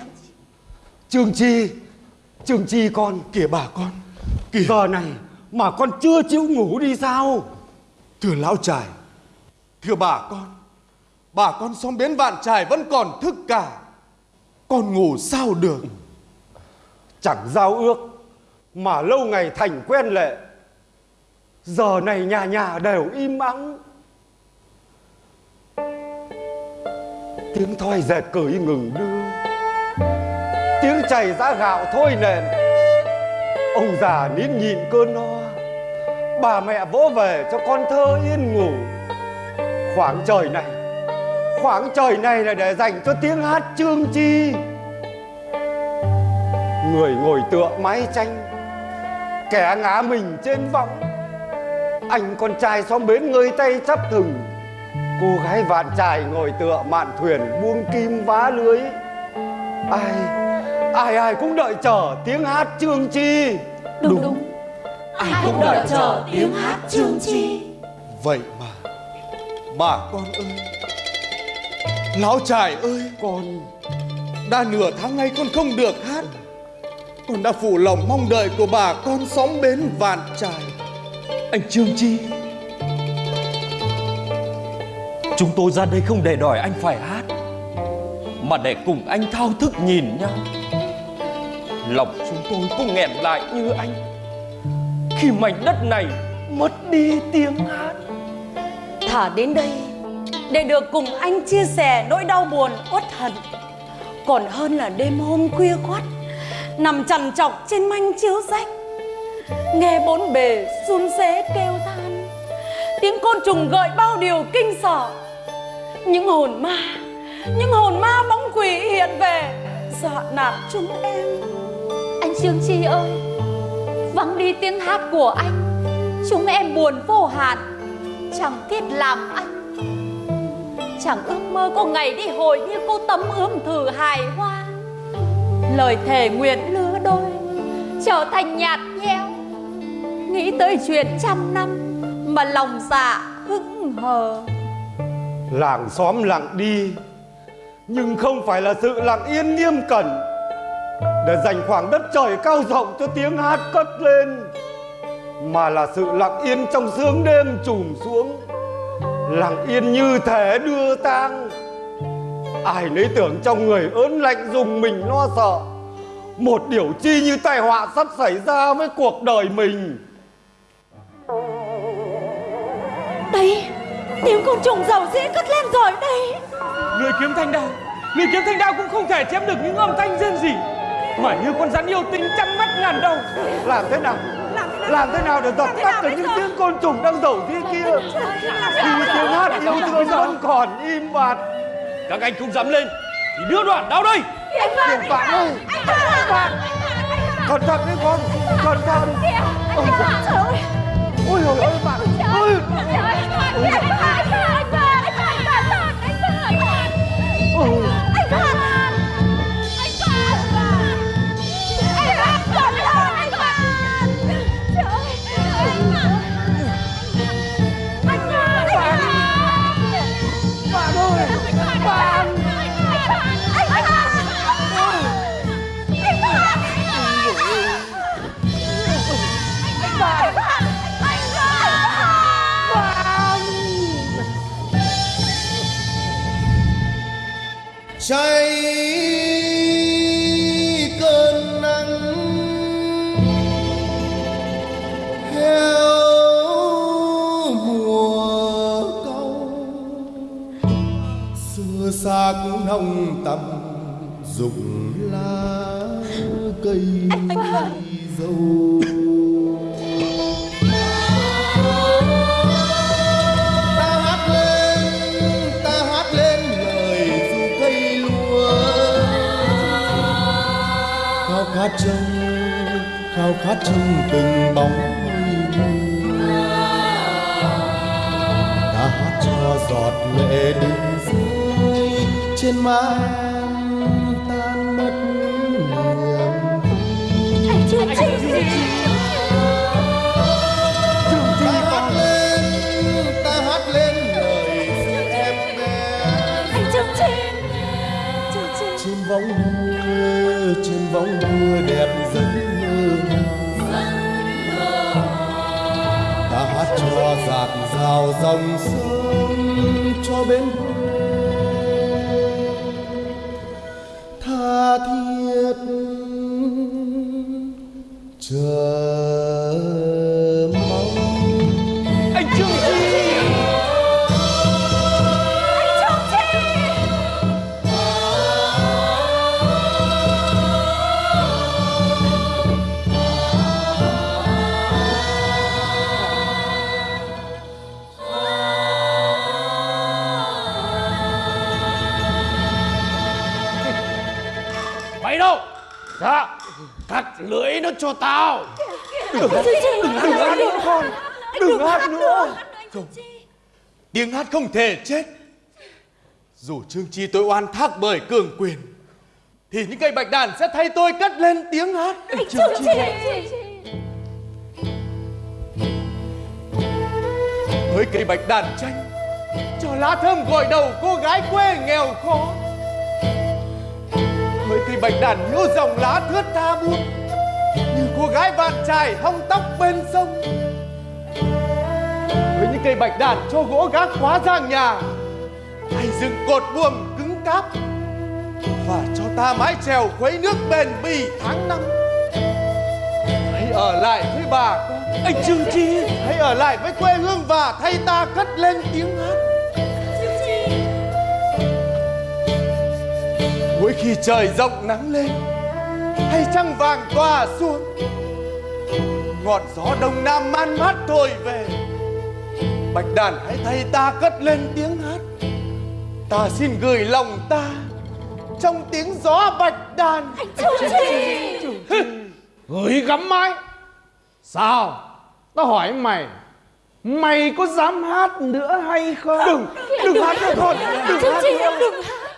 Trương Chi. Trương Chi con Kìa bà con. Kìa. Giờ này mà con chưa chịu ngủ đi sao? Thưa lão trải Thưa bà con Bà con xóm bến vạn trài vẫn còn thức cả. Con ngủ sao được? Chẳng giao ước Mà lâu ngày thành quen lệ. Giờ này nhà nhà đều im ắng Tiếng thoi dệt cởi ngừng đưa. Tiếng chảy ra gạo thôi nền. Ông già nín nhịn cơn no. Bà mẹ vỗ về cho con thơ yên ngủ. Khoảng trời này, Khoảng trời này là để dành cho tiếng hát trương chi. Người ngồi tựa mái tranh, Kẻ ngã mình trên võng Anh con trai xóm bến ngơi tay chắp thừng. Cô gái vạn trài ngồi tựa mạn thuyền buông kim vá lưới. Ai, ai ai cũng đợi chờ tiếng hát trương chi. Đúng đúng. Ai cũng đợi chờ tiếng hát trương chi. Vậy mà Bà con ơi Lão trải ơi Con Đã nửa tháng nay con không được hát. Con đã phụ lòng mong đợi của bà con xóm bến vạn trài. Anh Trương Chi Chúng tôi ra đây không để đòi anh phải hát, Mà để cùng anh thao thức nhìn nhau Lòng chúng tôi cũng nghẹn lại như anh. Khi mảnh đất này mất đi tiếng hát. Thả đến đây, để được cùng anh chia sẻ nỗi đau buồn, uất hận. Còn hơn là đêm hôm khuya khoắt, nằm trằn trọc trên manh chiếu rách. Nghe bốn bề run rế kêu than, tiếng côn trùng gợi bao điều kinh sợ những hồn ma, những hồn ma bóng quỷ hiện về, dọa nạt chúng em. Anh Trương Chi ơi, Vắng đi tiếng hát của anh, Chúng em buồn vô hạn. Chẳng thiết làm anh, Chẳng ước mơ có ngày đi hồi như cô tấm ươm thử hài hoa. Lời thề nguyện lứa đôi Trở thành nhạt nhẽo, Nghĩ tới chuyện trăm năm Mà lòng dạ hững hờ. Làng xóm lặng đi, Nhưng không phải là sự lặng yên nghiêm cẩn. Để dành khoảng đất trời cao rộng cho tiếng hát cất lên, Mà là sự lặng yên trong sương đêm trùm xuống. Lặng yên như thể đưa tang, Ai nấy tưởng trong người ớn lạnh dùng mình lo sợ. Một điều chi như tai họa sắp xảy ra với cuộc đời mình. Đây Tiếng côn trùng dầu dĩ cất lên rồi đây. Lưỡi kiếm thanh đao Lưỡi kiếm thanh đao cũng không thể chém được những âm thanh rên rỉ Mà như con rắn yêu tinh trăm mắt ngàn đầu. Làm thế nào? Làm thế nào? Để dập tắt được những tiếng côn trùng đang dầu dĩ kia? Khi tiếng hát yêu thương vẫn còn im bặt. Các anh không dám lên Thì đưa đoạn đao đây. Tiền bạn ơi! Tiền bạn Cẩn thận đấy con Cẩn thận. Ôi Trời ơi Ôi ôi ôi bạn Ôi. Ôi cháy cơn nắng theo mùa câu xưa xa cũng nồng tầm rụng lá cây dâu khát trong khao khát trong từng bóng mây ta hát cho giọt lệ đừng rơi trên. Má em tan mất niềm Anh Trương Chi bóng mưa đẹp dân mơ ta hát cho giạt rào dòng sông cho bên cho tao. Đừng hát, đừng hát nữa. Con Đừng hát nữa. Không. Tiếng hát không thể chết. Dù Trương Chi tôi oan thác bởi cường quyền Thì những cây bạch đàn sẽ thay tôi cất lên tiếng hát. Trương Chi. Với cây bạch đàn tranh Cho lá thơm gội đầu cô gái quê nghèo khó. Với cây bạch đàn nhiễu dòng lá thướt tha buông cô gái vạn trài hong tóc bên sông. Với những cây bạch đàn cho gỗ gác khóa giang nhà Hay dựng cột buồm cứng cáp Và cho ta mái chèo khuấy nước bền bỉ tháng năm. Hãy ở lại với bà con Anh Trương Chi. Hãy ở lại với quê hương và thay ta cất lên tiếng hát. Mỗi khi trời rộng nắng lên Hay trăng vàng tỏa xuống. Ngọt gió đông nam man mát thổi về. Bạch đàn hãy thay ta cất lên tiếng hát. Ta xin gửi lòng ta Trong tiếng gió bạch đàn. Gửi gắm mãi. Sao? Tao hỏi mày Mày có dám hát nữa hay không? Đừng Đừng hát nữa con Đừng hát nữa. đừng hát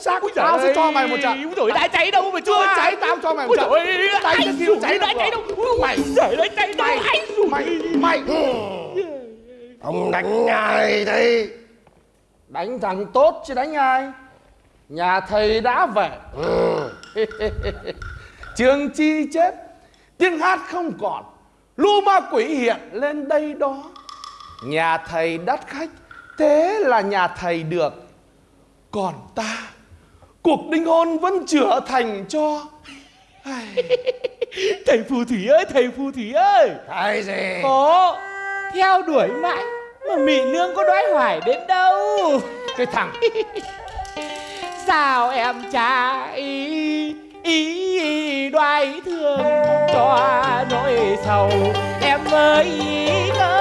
xác giời Tao sẽ cho mày một trận? Ôi dồi đã cháy đâu mà Chưa cháy. tao cho mày một trận? dồi ơi, Cháy anh cháy đã đâu cháy đâu? Mày Giời ơi cháy đâu? Mày anh rủi Mày Mày Ông đánh ai đây Đánh thằng tốt chứ đánh ai? Nhà thầy đã về. [laughs] Trường chi chết Tiếng hát không còn Lũ ma quỷ hiện lên đây đó. Nhà thầy đắt khách Thế là nhà thầy được. Còn ta Cuộc đính hôn vẫn chưa thành cho. [laughs] Thầy phù thủy ơi thầy phù thủy ơi. Cái gì? Có theo đuổi mãi mà mỹ nương có đoái hoài đến đâu? Cái thằng. [laughs] Sao em trai ý đoái thương cho nỗi sầu? Em ơi ngỡ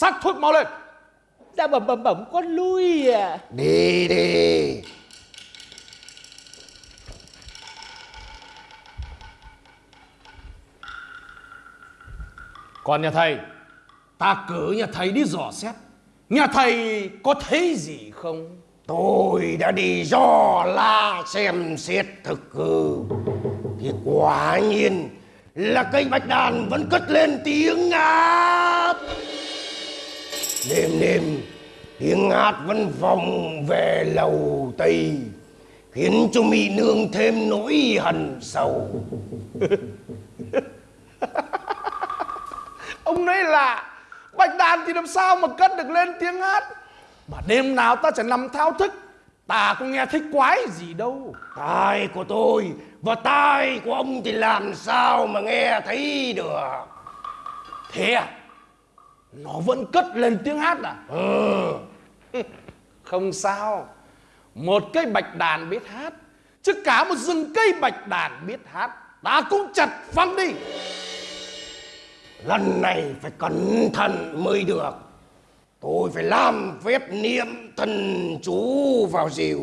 Sắc thuốc mau lên. Ra bẩm bẩm bẩm con lui à. Đi đi. Còn nhà thầy? Ta cử nhà thầy đi dò xét. Nhà thầy có thấy gì không? Tôi đã đi dò la xem xét thực hư. Thì quả nhiên là cây bạch đàn vẫn cất lên tiếng ngát Đêm đêm tiếng ngát vẫn vòng về lầu Tây Khiến cho mỹ nương thêm nỗi hận sầu. [laughs] Ông nói là Bạch đàn thì làm sao mà cất được lên tiếng hát? Mà đêm nào ta chẳng nằm thao thức Ta cũng nghe thích quái gì đâu. Tai của tôi và tai của ông thì làm sao mà nghe thấy được? Thế à Nó vẫn cất lên tiếng hát à? Ừ [laughs] Không sao. Một cây bạch đàn biết hát Chứ cả một rừng cây bạch đàn biết hát. Ta cũng chặt phăng đi. Lần này phải cẩn thận mới được. Tôi phải làm phép niệm thần chú vào rìu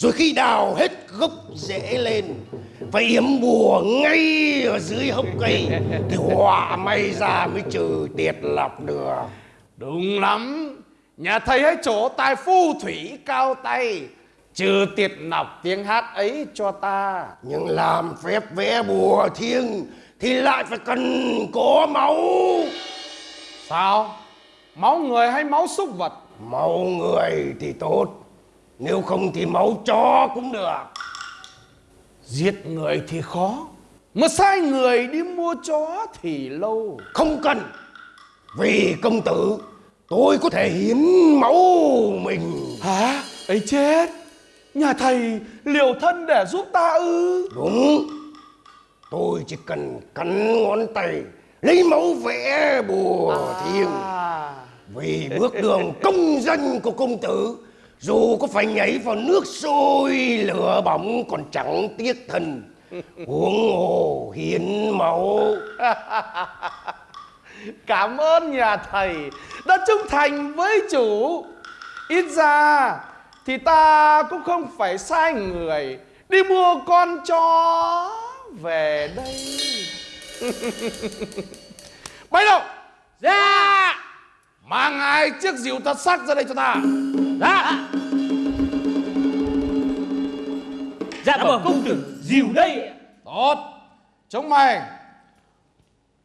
Rồi khi đào hết gốc rễ lên Phải yếm bùa ngay ở dưới hốc cây Thì họa may ra mới trừ tiệt lọc được. Đúng lắm. Nhà thầy hãy chỗ tài phu thủy cao tay Trừ tiệt nọc tiếng hát ấy cho ta. Nhưng làm phép vẽ bùa thiêng Thì lại phải cần có máu. Sao? Máu người hay máu súc vật? Máu người thì tốt Nếu không thì máu chó cũng được. Giết người thì khó. Mà sai người đi mua chó thì lâu. Không cần. Vì công tử Tôi có thể hiến máu mình. Hả? ấy chết. Nhà thầy liều thân để giúp ta ư? Đúng. Tôi chỉ cần cắn ngón tay Lấy máu vẽ bùa thiêng. À, Vì bước đường công danh của công tử Dù có phải nhảy vào nước sôi lửa bỏng còn chẳng tiếc thân. Huống hồ hiến máu. [laughs] Cảm ơn nhà thầy Đã trung thành với chủ. Ít ra Thì ta cũng không phải sai người Đi mua con chó Về đây. [laughs] Bây đâu? Ra Mang hai chiếc rìu thật sắc ra đây cho ta ra dạ bẩm công tử dìu đây Tốt. Chúng mày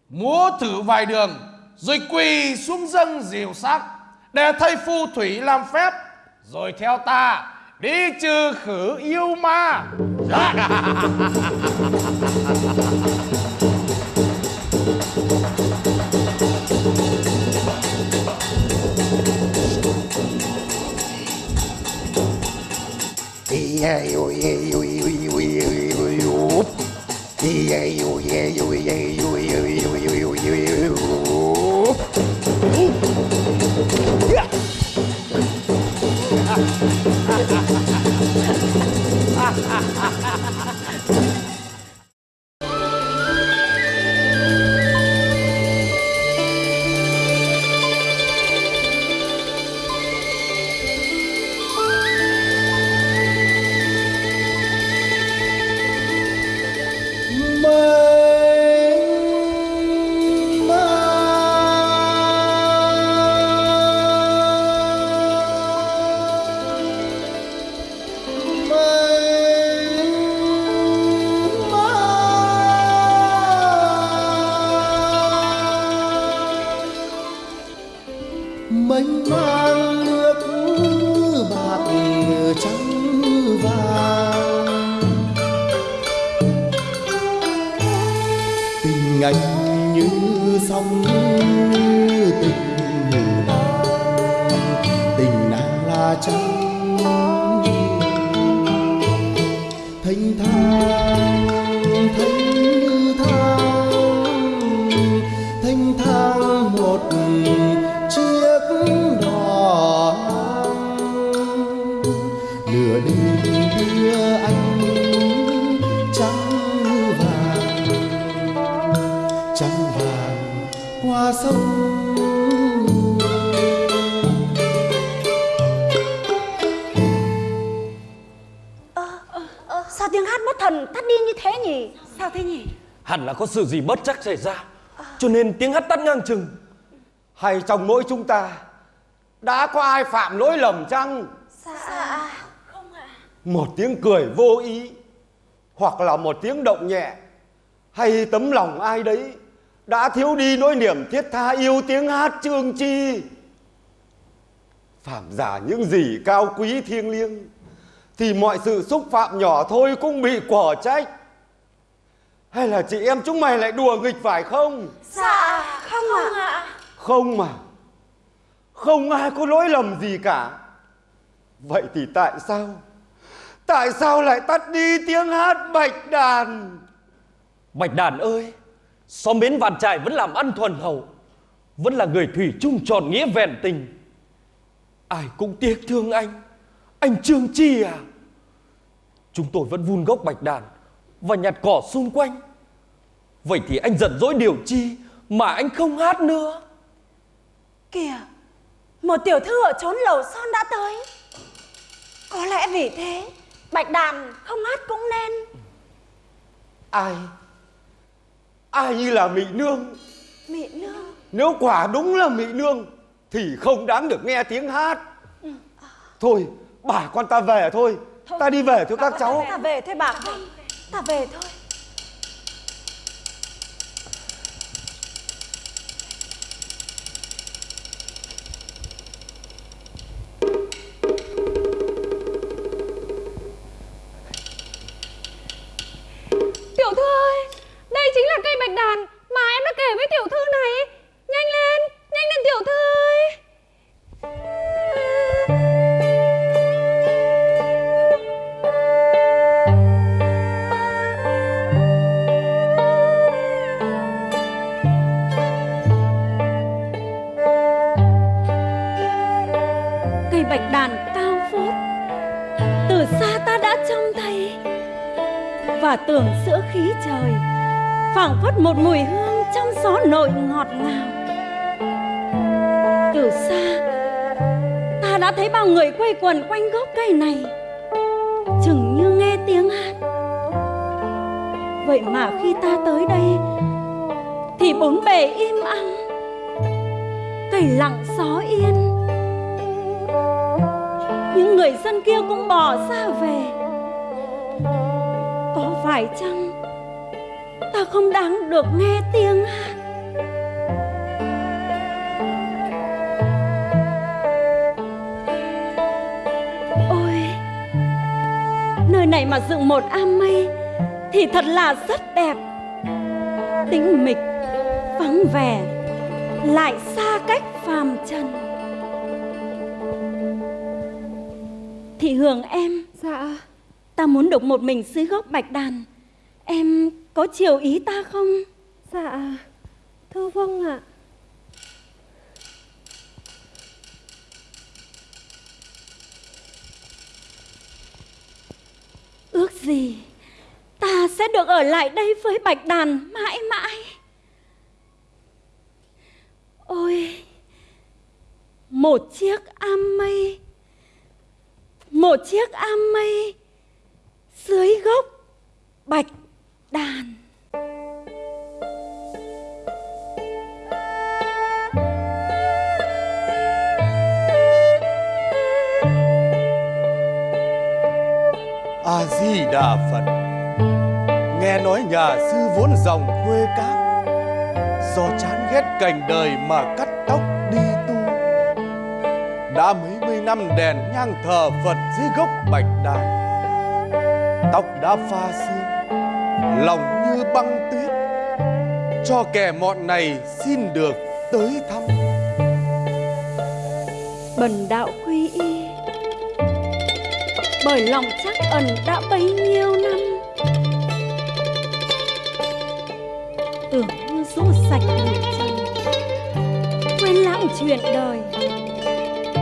Múa thử vài đường Rồi quỳ xuống dâng rìu sắc Để thầy phù thủy làm phép Rồi theo ta Đi trừ khử yêu ma. Dạ [laughs] yeah, yeah, yeah, yeah, yeah, sự gì bất chắc xảy ra Cho nên tiếng hát tắt ngang chừng. Hay trong mỗi chúng ta Đã có ai phạm lỗi lầm chăng? Dạ. Một tiếng cười vô ý Hoặc là một tiếng động nhẹ Hay tấm lòng ai đấy Đã thiếu đi nỗi niềm thiết tha yêu tiếng hát trương chi. Phạm giả những gì cao quý thiêng liêng Thì mọi sự xúc phạm nhỏ thôi cũng bị quả trách Hay là chị em chúng mày lại đùa nghịch phải không? Dạ không ạ. Không mà. Không ai có lỗi lầm gì cả. Vậy thì tại sao? Tại sao lại tắt đi tiếng hát bạch đàn? Bạch đàn ơi Xóm bến vạn trại vẫn làm ăn thuần hậu Vẫn là người thủy chung tròn nghĩa vẹn tình. Ai cũng tiếc thương anh Anh Trương Chi à. Chúng tôi vẫn vun gốc bạch đàn Và nhặt cỏ xung quanh Vậy thì anh giận dỗi điều chi Mà anh không hát nữa? Kìa Một tiểu thư ở chốn lầu son đã tới. Có lẽ vì thế Bạch đàn không hát cũng nên. Ai? Ai như là Mị Nương? Mị nương? Nếu quả đúng là Mị Nương Thì không đáng được nghe tiếng hát. Thôi bà con ta về thôi, Ta đi về thôi các cháu. Ta về thôi bà. Ta về thôi quẩn quần quanh gốc dựng một am mây thì thật là rất đẹp. Tĩnh mịch vắng vẻ lại xa cách phàm trần. Thị hường em Dạ. Ta muốn được một mình dưới gốc bạch đàn. Em có chiều ý ta không? Dạ Thưa vâng ạ Ước gì Ta sẽ được ở lại đây với bạch đàn mãi mãi. Ôi, Một chiếc am mây Một chiếc am mây dưới gốc bạch đàn. A di đà phật. Nghe nói nhà sư vốn dòng quê cát do chán ghét cảnh đời mà cắt tóc đi tu. Đã mấy mươi năm đèn nhang thờ Phật dưới gốc bạch đàn, Tóc đã pha sương Lòng như băng tuyết. Cho kẻ mọn này xin được tới thăm. Bần đạo quy y bởi lòng chắc ẩn đã bấy nhiêu năm. Tưởng như rũ sạch bụi trần quên lãng chuyện đời.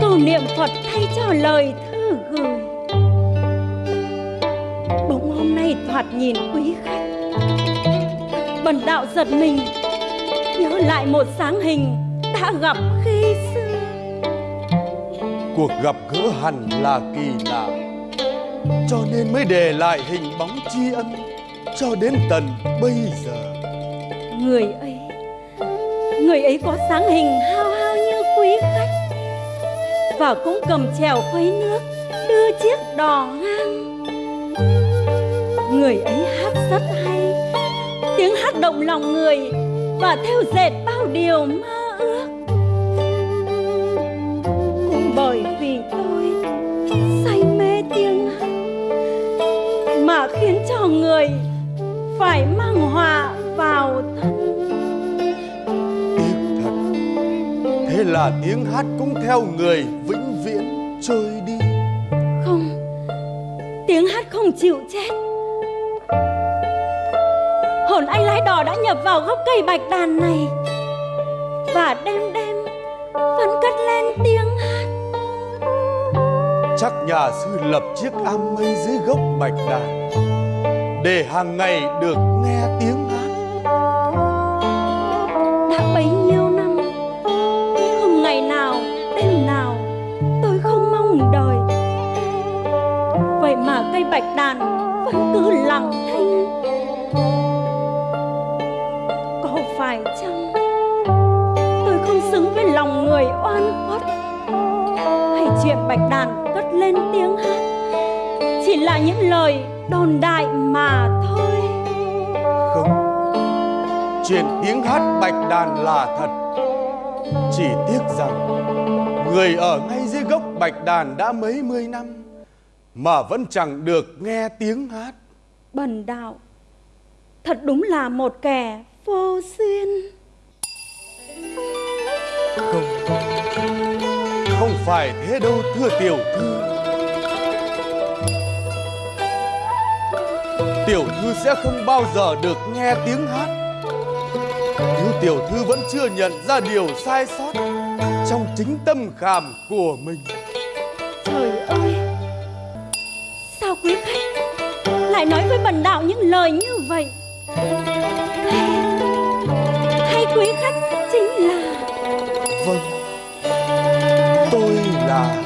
Cầu niệm phật thay cho lời thư gửi. Bỗng hôm nay thoạt nhìn quý khách. Bần đạo giật mình. Nhớ lại một sáng hình đã gặp khi xưa. Cuộc gặp gỡ hẳn là kỳ lạ. Cho nên mới để lại hình bóng tri ân Cho đến tận bây giờ. Người ấy người ấy có sáng hình hao hao như quý khách và cũng cầm chèo khuấy nước, đưa chiếc đò ngang. Người ấy hát rất hay, tiếng hát động lòng người và theo dệt bao điều mơ người phải mang họa vào thân. Tiếc thật Thế là tiếng hát cũng theo người vĩnh viễn trôi đi. Không tiếng hát không chịu chết. Hồn anh lái đò đã nhập vào gốc cây bạch đàn này và đêm đêm vẫn cất lên tiếng hát. Chắc nhà sư lập chiếc am mây dưới gốc bạch đàn để hàng ngày được nghe tiếng hát. Đã bấy nhiêu năm không ngày nào, đêm nào tôi không mong đời vậy mà cây bạch đàn vẫn cứ lặng thinh. Có phải chăng tôi không xứng với lòng người oan khuất hay chuyện bạch đàn cất lên tiếng hát chỉ là những lời đồn đại mà thôi. Không Chuyện tiếng hát bạch đàn là thật. Chỉ tiếc rằng Người ở ngay dưới gốc bạch đàn đã mấy mươi năm Mà vẫn chẳng được nghe tiếng hát. Bần đạo thật đúng là một kẻ vô duyên. Không Không phải thế đâu thưa tiểu thư Tiểu thư sẽ không bao giờ được nghe tiếng hát. Nếu tiểu thư vẫn chưa nhận ra điều sai sót Trong chính tâm khảm của mình. Trời ơi! Sao quý khách lại nói với bần đạo những lời như vậy? Hay, quý khách chính là Vâng Tôi là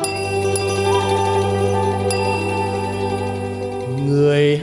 người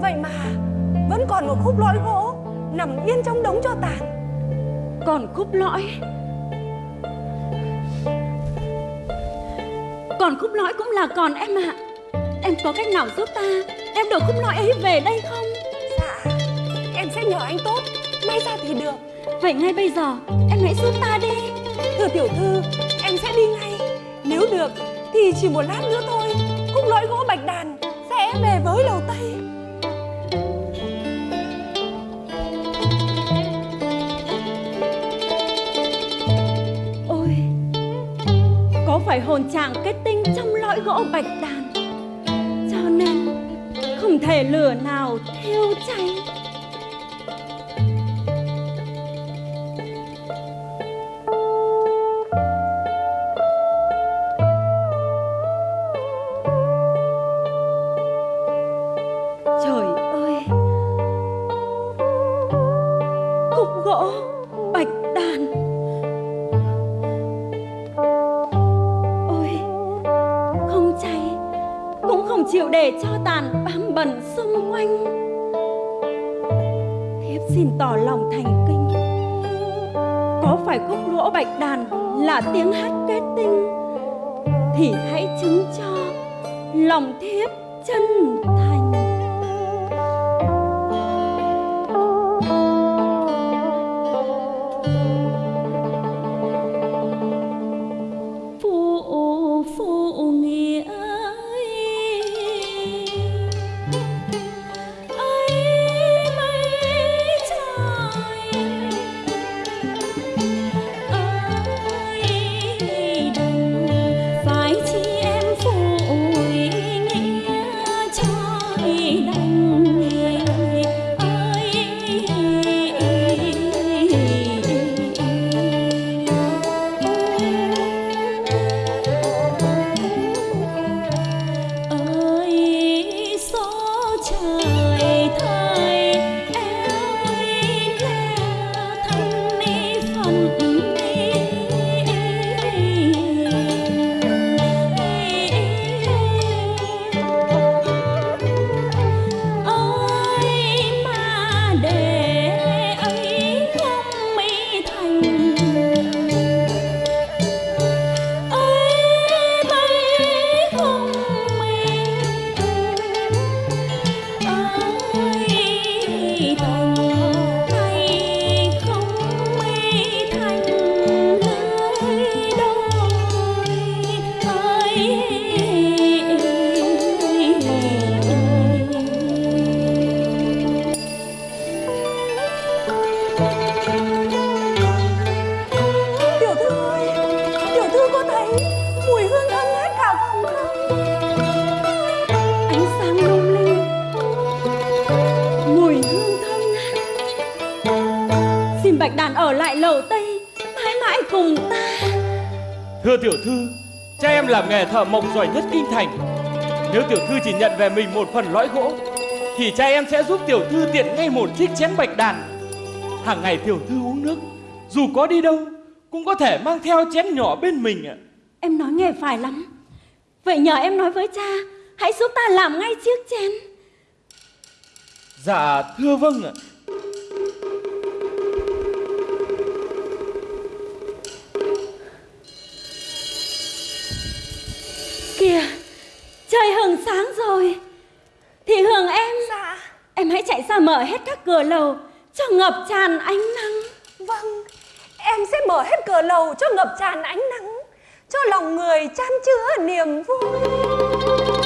Vậy mà Vẫn còn một khúc lõi gỗ Nằm yên trong đống cho tàn. Còn khúc lõi? Còn khúc lõi cũng là còn em ạ. Em có cách nào giúp ta? Em được khúc lõi ấy về đây không? Dạ Em sẽ nhờ anh Tốt. May ra thì được. Vậy ngay bây giờ em hãy giúp ta đi. Thưa tiểu thư Em sẽ đi ngay. Nếu được thì chỉ một lát nữa thôi. Khúc lõi gỗ bạch đàn Sẽ về với lầu Tây phải hồn trạng kết tinh trong lõi gỗ bạch đàn. Cho nên, Không thể lửa nào thiêu cháy đàn ở lại lầu tây mãi mãi cùng ta Thưa tiểu thư, cha em làm nghề thợ mộc giỏi nhất kinh thành. Nếu tiểu thư chỉ nhận về mình một phần lõi gỗ, thì cha em sẽ giúp tiểu thư tiện ngay một chiếc chén bạch đàn. Hàng ngày tiểu thư uống nước, dù có đi đâu, cũng có thể mang theo chén nhỏ bên mình ạ. em nói nghe phải lắm vậy nhờ em nói với cha hãy giúp ta làm ngay chiếc chén Dạ, thưa vâng ạ. Kìa trời hừng sáng rồi. Thì hường em Dạ. em hãy chạy ra mở hết các cửa lầu cho ngập tràn ánh nắng. Vâng Em sẽ mở hết cửa lầu cho ngập tràn ánh nắng Cho lòng người chan chứa niềm vui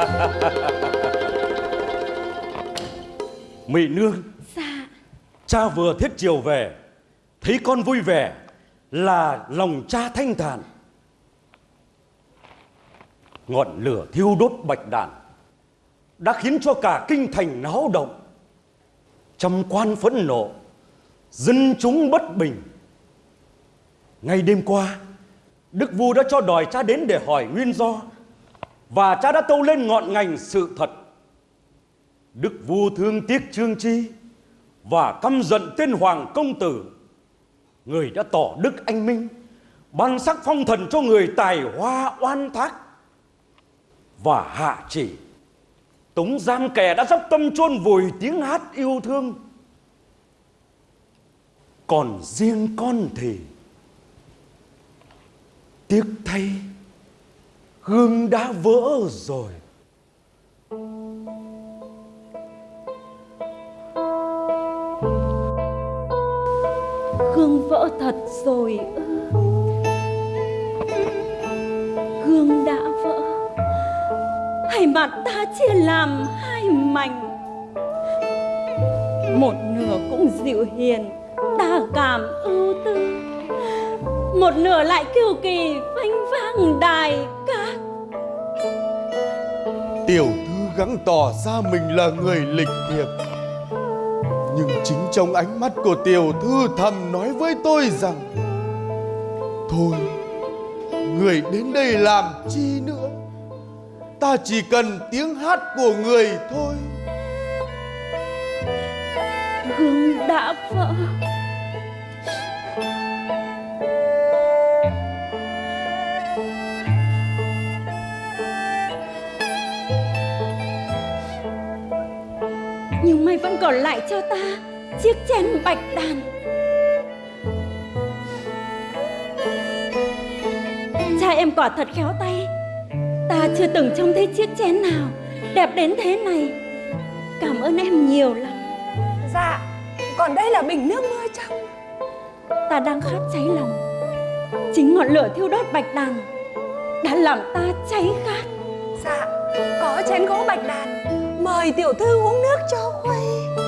[laughs] Mỹ nương dạ Cha vừa thiết chiều về Thấy con vui vẻ Là lòng cha thanh thản Ngọn lửa thiêu đốt bạch đàn đã khiến cho cả kinh thành náo động. Trăm quan phẫn nộ, dân chúng bất bình. Ngay đêm qua, Đức vua đã cho đòi cha đến để hỏi nguyên do và cha đã tâu lên ngọn ngành sự thật. Đức vua thương tiếc Trương Chi và căm giận tên hoàng công tử. Người đã tỏ đức anh minh, ban sắc phong thần cho người tài hoa oan thác và hạ chỉ tống giam kẻ đã dốc tâm chôn vùi tiếng hát yêu thương còn riêng con thì tiếc thay gương đã vỡ rồi. Gương vỡ thật rồi ư. Gương đã vỡ. Hay mặt ta chia làm hai mảnh. Một nửa cũng dịu hiền Đa cảm ưu tư. Một nửa lại kiêu kỳ, phanh vang đài. Tiểu thư gắng tỏ ra mình là người lịch thiệp. Nhưng chính trong ánh mắt của tiểu thư thầm nói với tôi rằng Thôi, người đến đây làm chi nữa? Ta chỉ cần tiếng hát của người thôi. Gương đã vỡ còn lại cho ta Chiếc chén bạch đàn. Cha em quả thật khéo tay. Ta chưa từng trông thấy chiếc chén nào Đẹp đến thế này. Cảm ơn em nhiều lắm. Dạ Còn đây là bình nước mưa trong Ta đang khát cháy lòng. Chính ngọn lửa thiêu đốt bạch đàn Đã làm ta cháy khát. Dạ Có chén gỗ bạch đàn Mời tiểu thư uống nước cho khuây.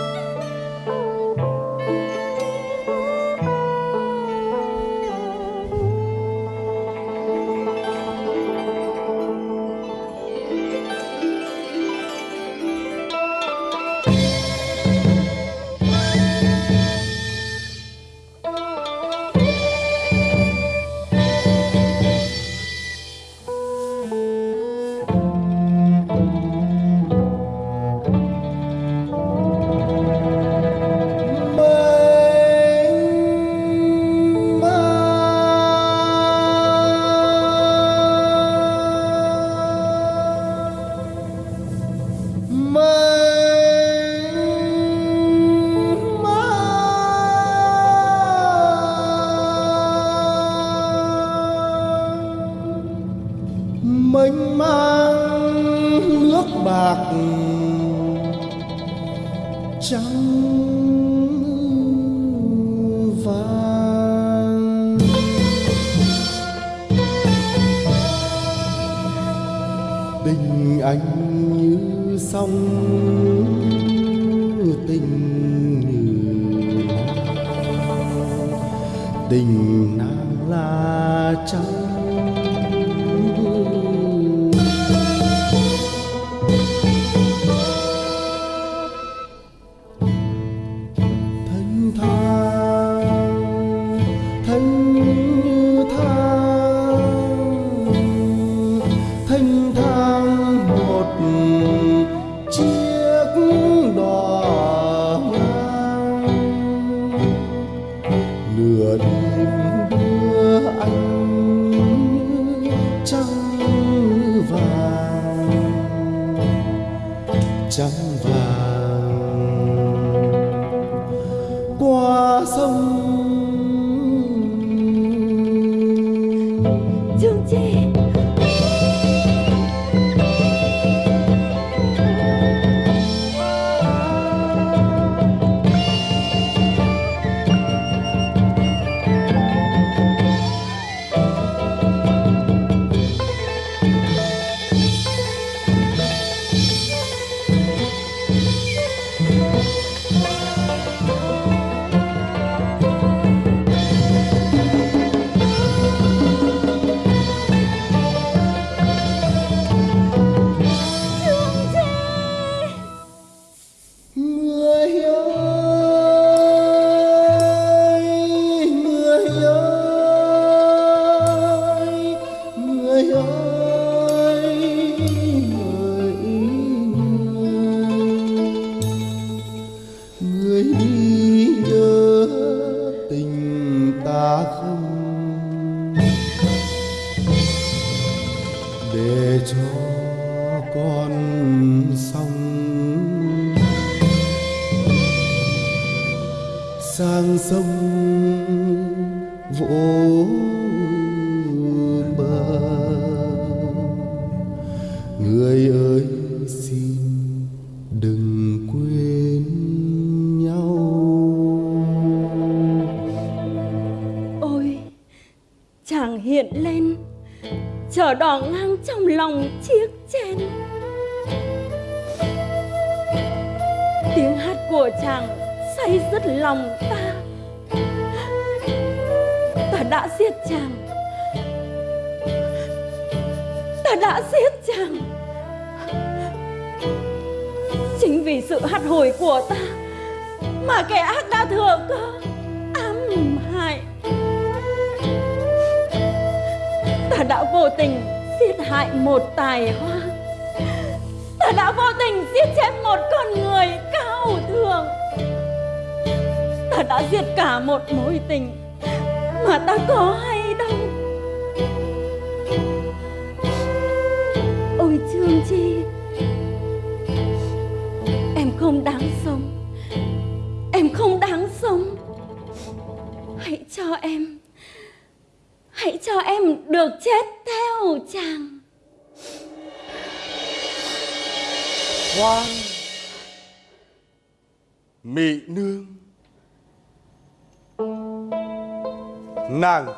Chờ đỏ ngang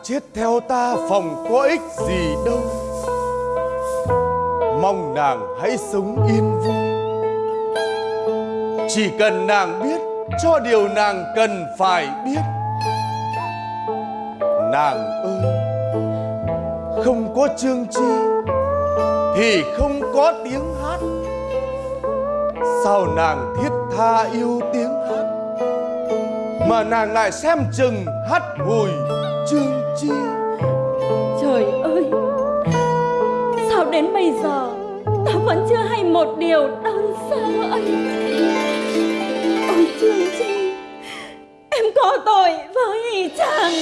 chết theo ta phòng có ích gì đâu. Mong nàng hãy sống yên vui. Chỉ cần nàng biết cho điều nàng cần phải biết. Nàng ơi, Không có chương chi Thì không có tiếng hát. Sao nàng thiết tha yêu tiếng hát Mà nàng lại xem chừng hát hùi chương chi? Trời ơi! Sao đến bây giờ, ta vẫn chưa hay một điều đơn sơ ấy? Ôi trương chi, em có tội với chàng.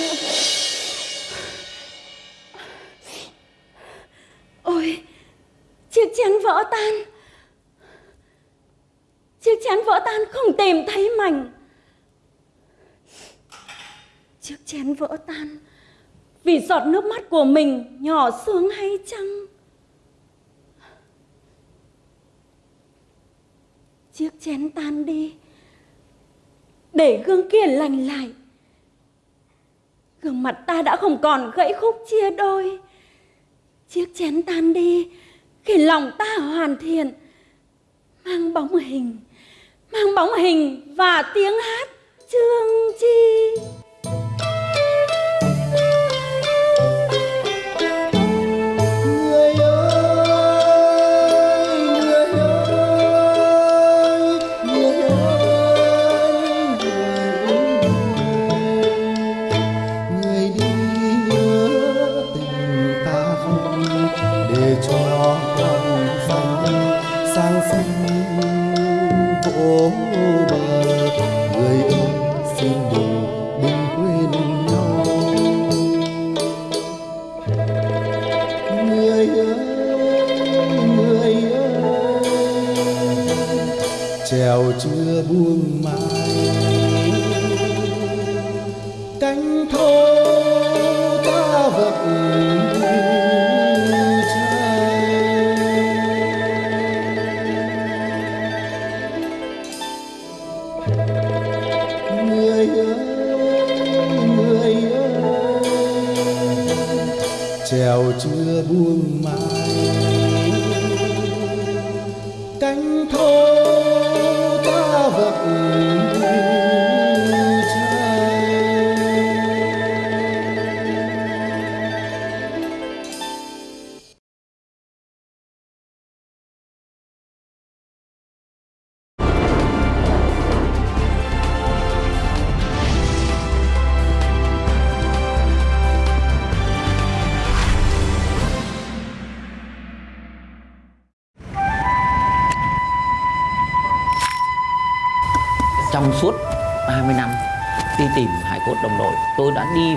Ôi, chiếc chén vỡ tan. Chiếc chén vỡ tan không tìm thấy mảnh. Chiếc chén vỡ tan vì giọt nước mắt của mình nhỏ xuống hay chăng? Chiếc chén tan đi. Để gương kia lành lại. Gương mặt ta đã không còn gãy khúc chia đôi. Chiếc chén tan đi, khi lòng ta hoàn thiện, mang bóng hình, mang bóng hình và tiếng hát trương chi. Chưa buông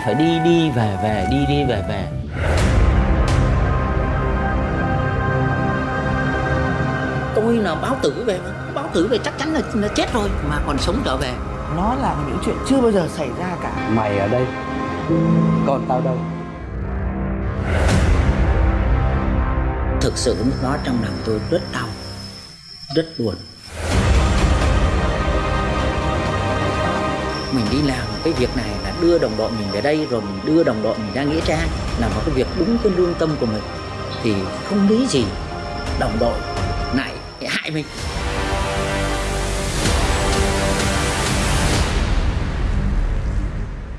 phải đi đi về về đi đi về về. Tôi là báo tử về mà báo tử về chắc chắn là, là chết rồi mà còn sống trở về. Nó là những chuyện chưa bao giờ xảy ra cả. Mày ở đây Còn tao đâu? Thực sự lúc đó trong lòng tôi rất đau Rất buồn. Mình đi làm cái việc này đưa đồng đội mình về đây Rồi mình đưa đồng đội mình ra Nghĩa Trang Làm một cái việc đúng cái lương tâm của mình Thì không lý gì đồng đội lại hại mình.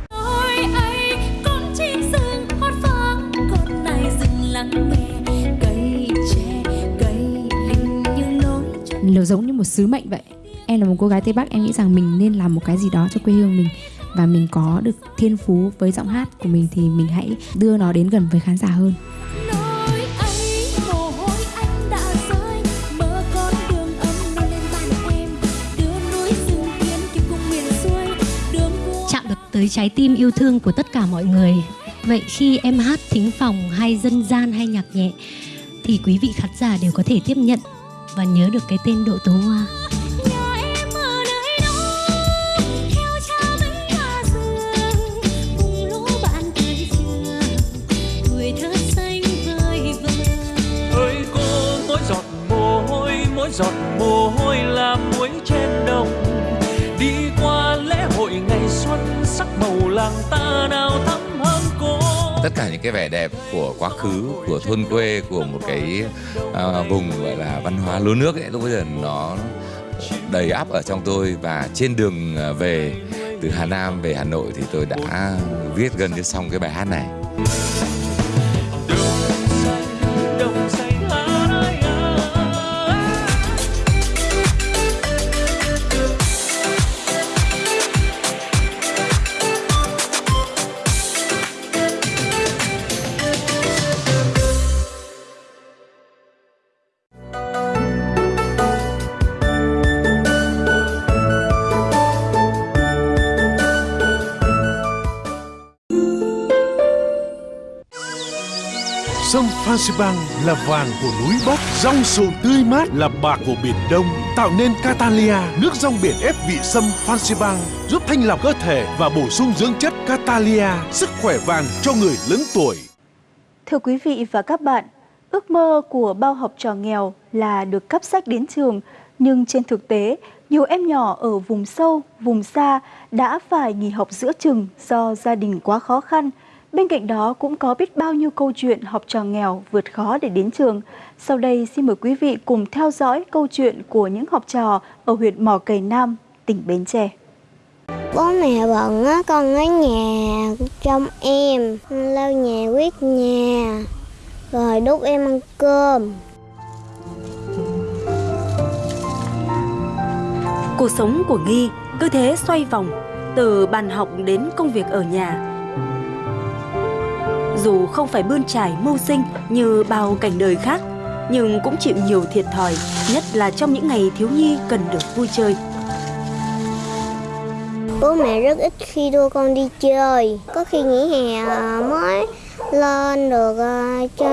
Ôi ấy con chim sừng hót vang con này rừng lắng nghe cây tre cây linh như lối nó giống như một sứ mệnh vậy. Em là một cô gái tây bắc em nghĩ rằng mình nên làm một cái gì đó cho quê hương mình và mình có được thiên phú với giọng hát của mình thì mình hãy đưa nó đến gần với khán giả hơn nói ấy mồ hôi anh đã rơi mơ con đường âm non lên bàn em đưa núi rừng tiên kịp cùng miền xuôi đường vua chạm được tới trái tim yêu thương của tất cả mọi người. Vậy khi em hát thính phòng hay dân gian hay nhạc nhẹ thì quý vị khán giả đều có thể tiếp nhận và nhớ được cái tên Độ Tố Hoa. Mỗi giọt mồ hôi là muối trên đồng. Đi qua lễ hội ngày xuân sắc màu làng ta nào thắm hơn cô. Tất cả những cái vẻ đẹp của quá khứ của thôn quê của một cái à, vùng gọi là văn hóa lúa nước ấy lúc bây giờ nó đầy áp ở trong tôi. Và trên đường à, về từ Hà Nam về Hà Nội thì tôi đã viết gần như xong cái bài hát này. Zanzibar là vàng của núi Bắc, rong sồn tươi mát là bạc của biển Đông, tạo nên Catalia, nước rong biển ép vị sâm Zanzibar, giúp thanh lọc cơ thể và bổ sung dưỡng chất Catalia, sức khỏe vàng cho người lớn tuổi. Thưa quý vị và các bạn, ước mơ của bao học trò nghèo là được cấp sách đến trường, nhưng trên thực tế, nhiều em nhỏ ở vùng sâu, vùng xa đã phải nghỉ học giữa chừng do gia đình quá khó khăn. Bên cạnh đó cũng có biết bao nhiêu câu chuyện học trò nghèo vượt khó để đến trường. Sau đây xin mời quý vị cùng theo dõi câu chuyện của những học trò ở huyện Mỏ Cày Nam, tỉnh Bến Tre. Bố mẹ bận á, con ở nhà trông em, lau nhà quét nhà, rồi đút em ăn cơm. Cuộc sống của Nghi cứ thế xoay vòng từ bàn học đến công việc ở nhà. Dù không phải bươn trải mưu sinh như bao cảnh đời khác, nhưng cũng chịu nhiều thiệt thòi, nhất là trong những ngày thiếu nhi cần được vui chơi. Bố mẹ rất ít khi đưa con đi chơi, có khi nghỉ hè mới lên được à, chơi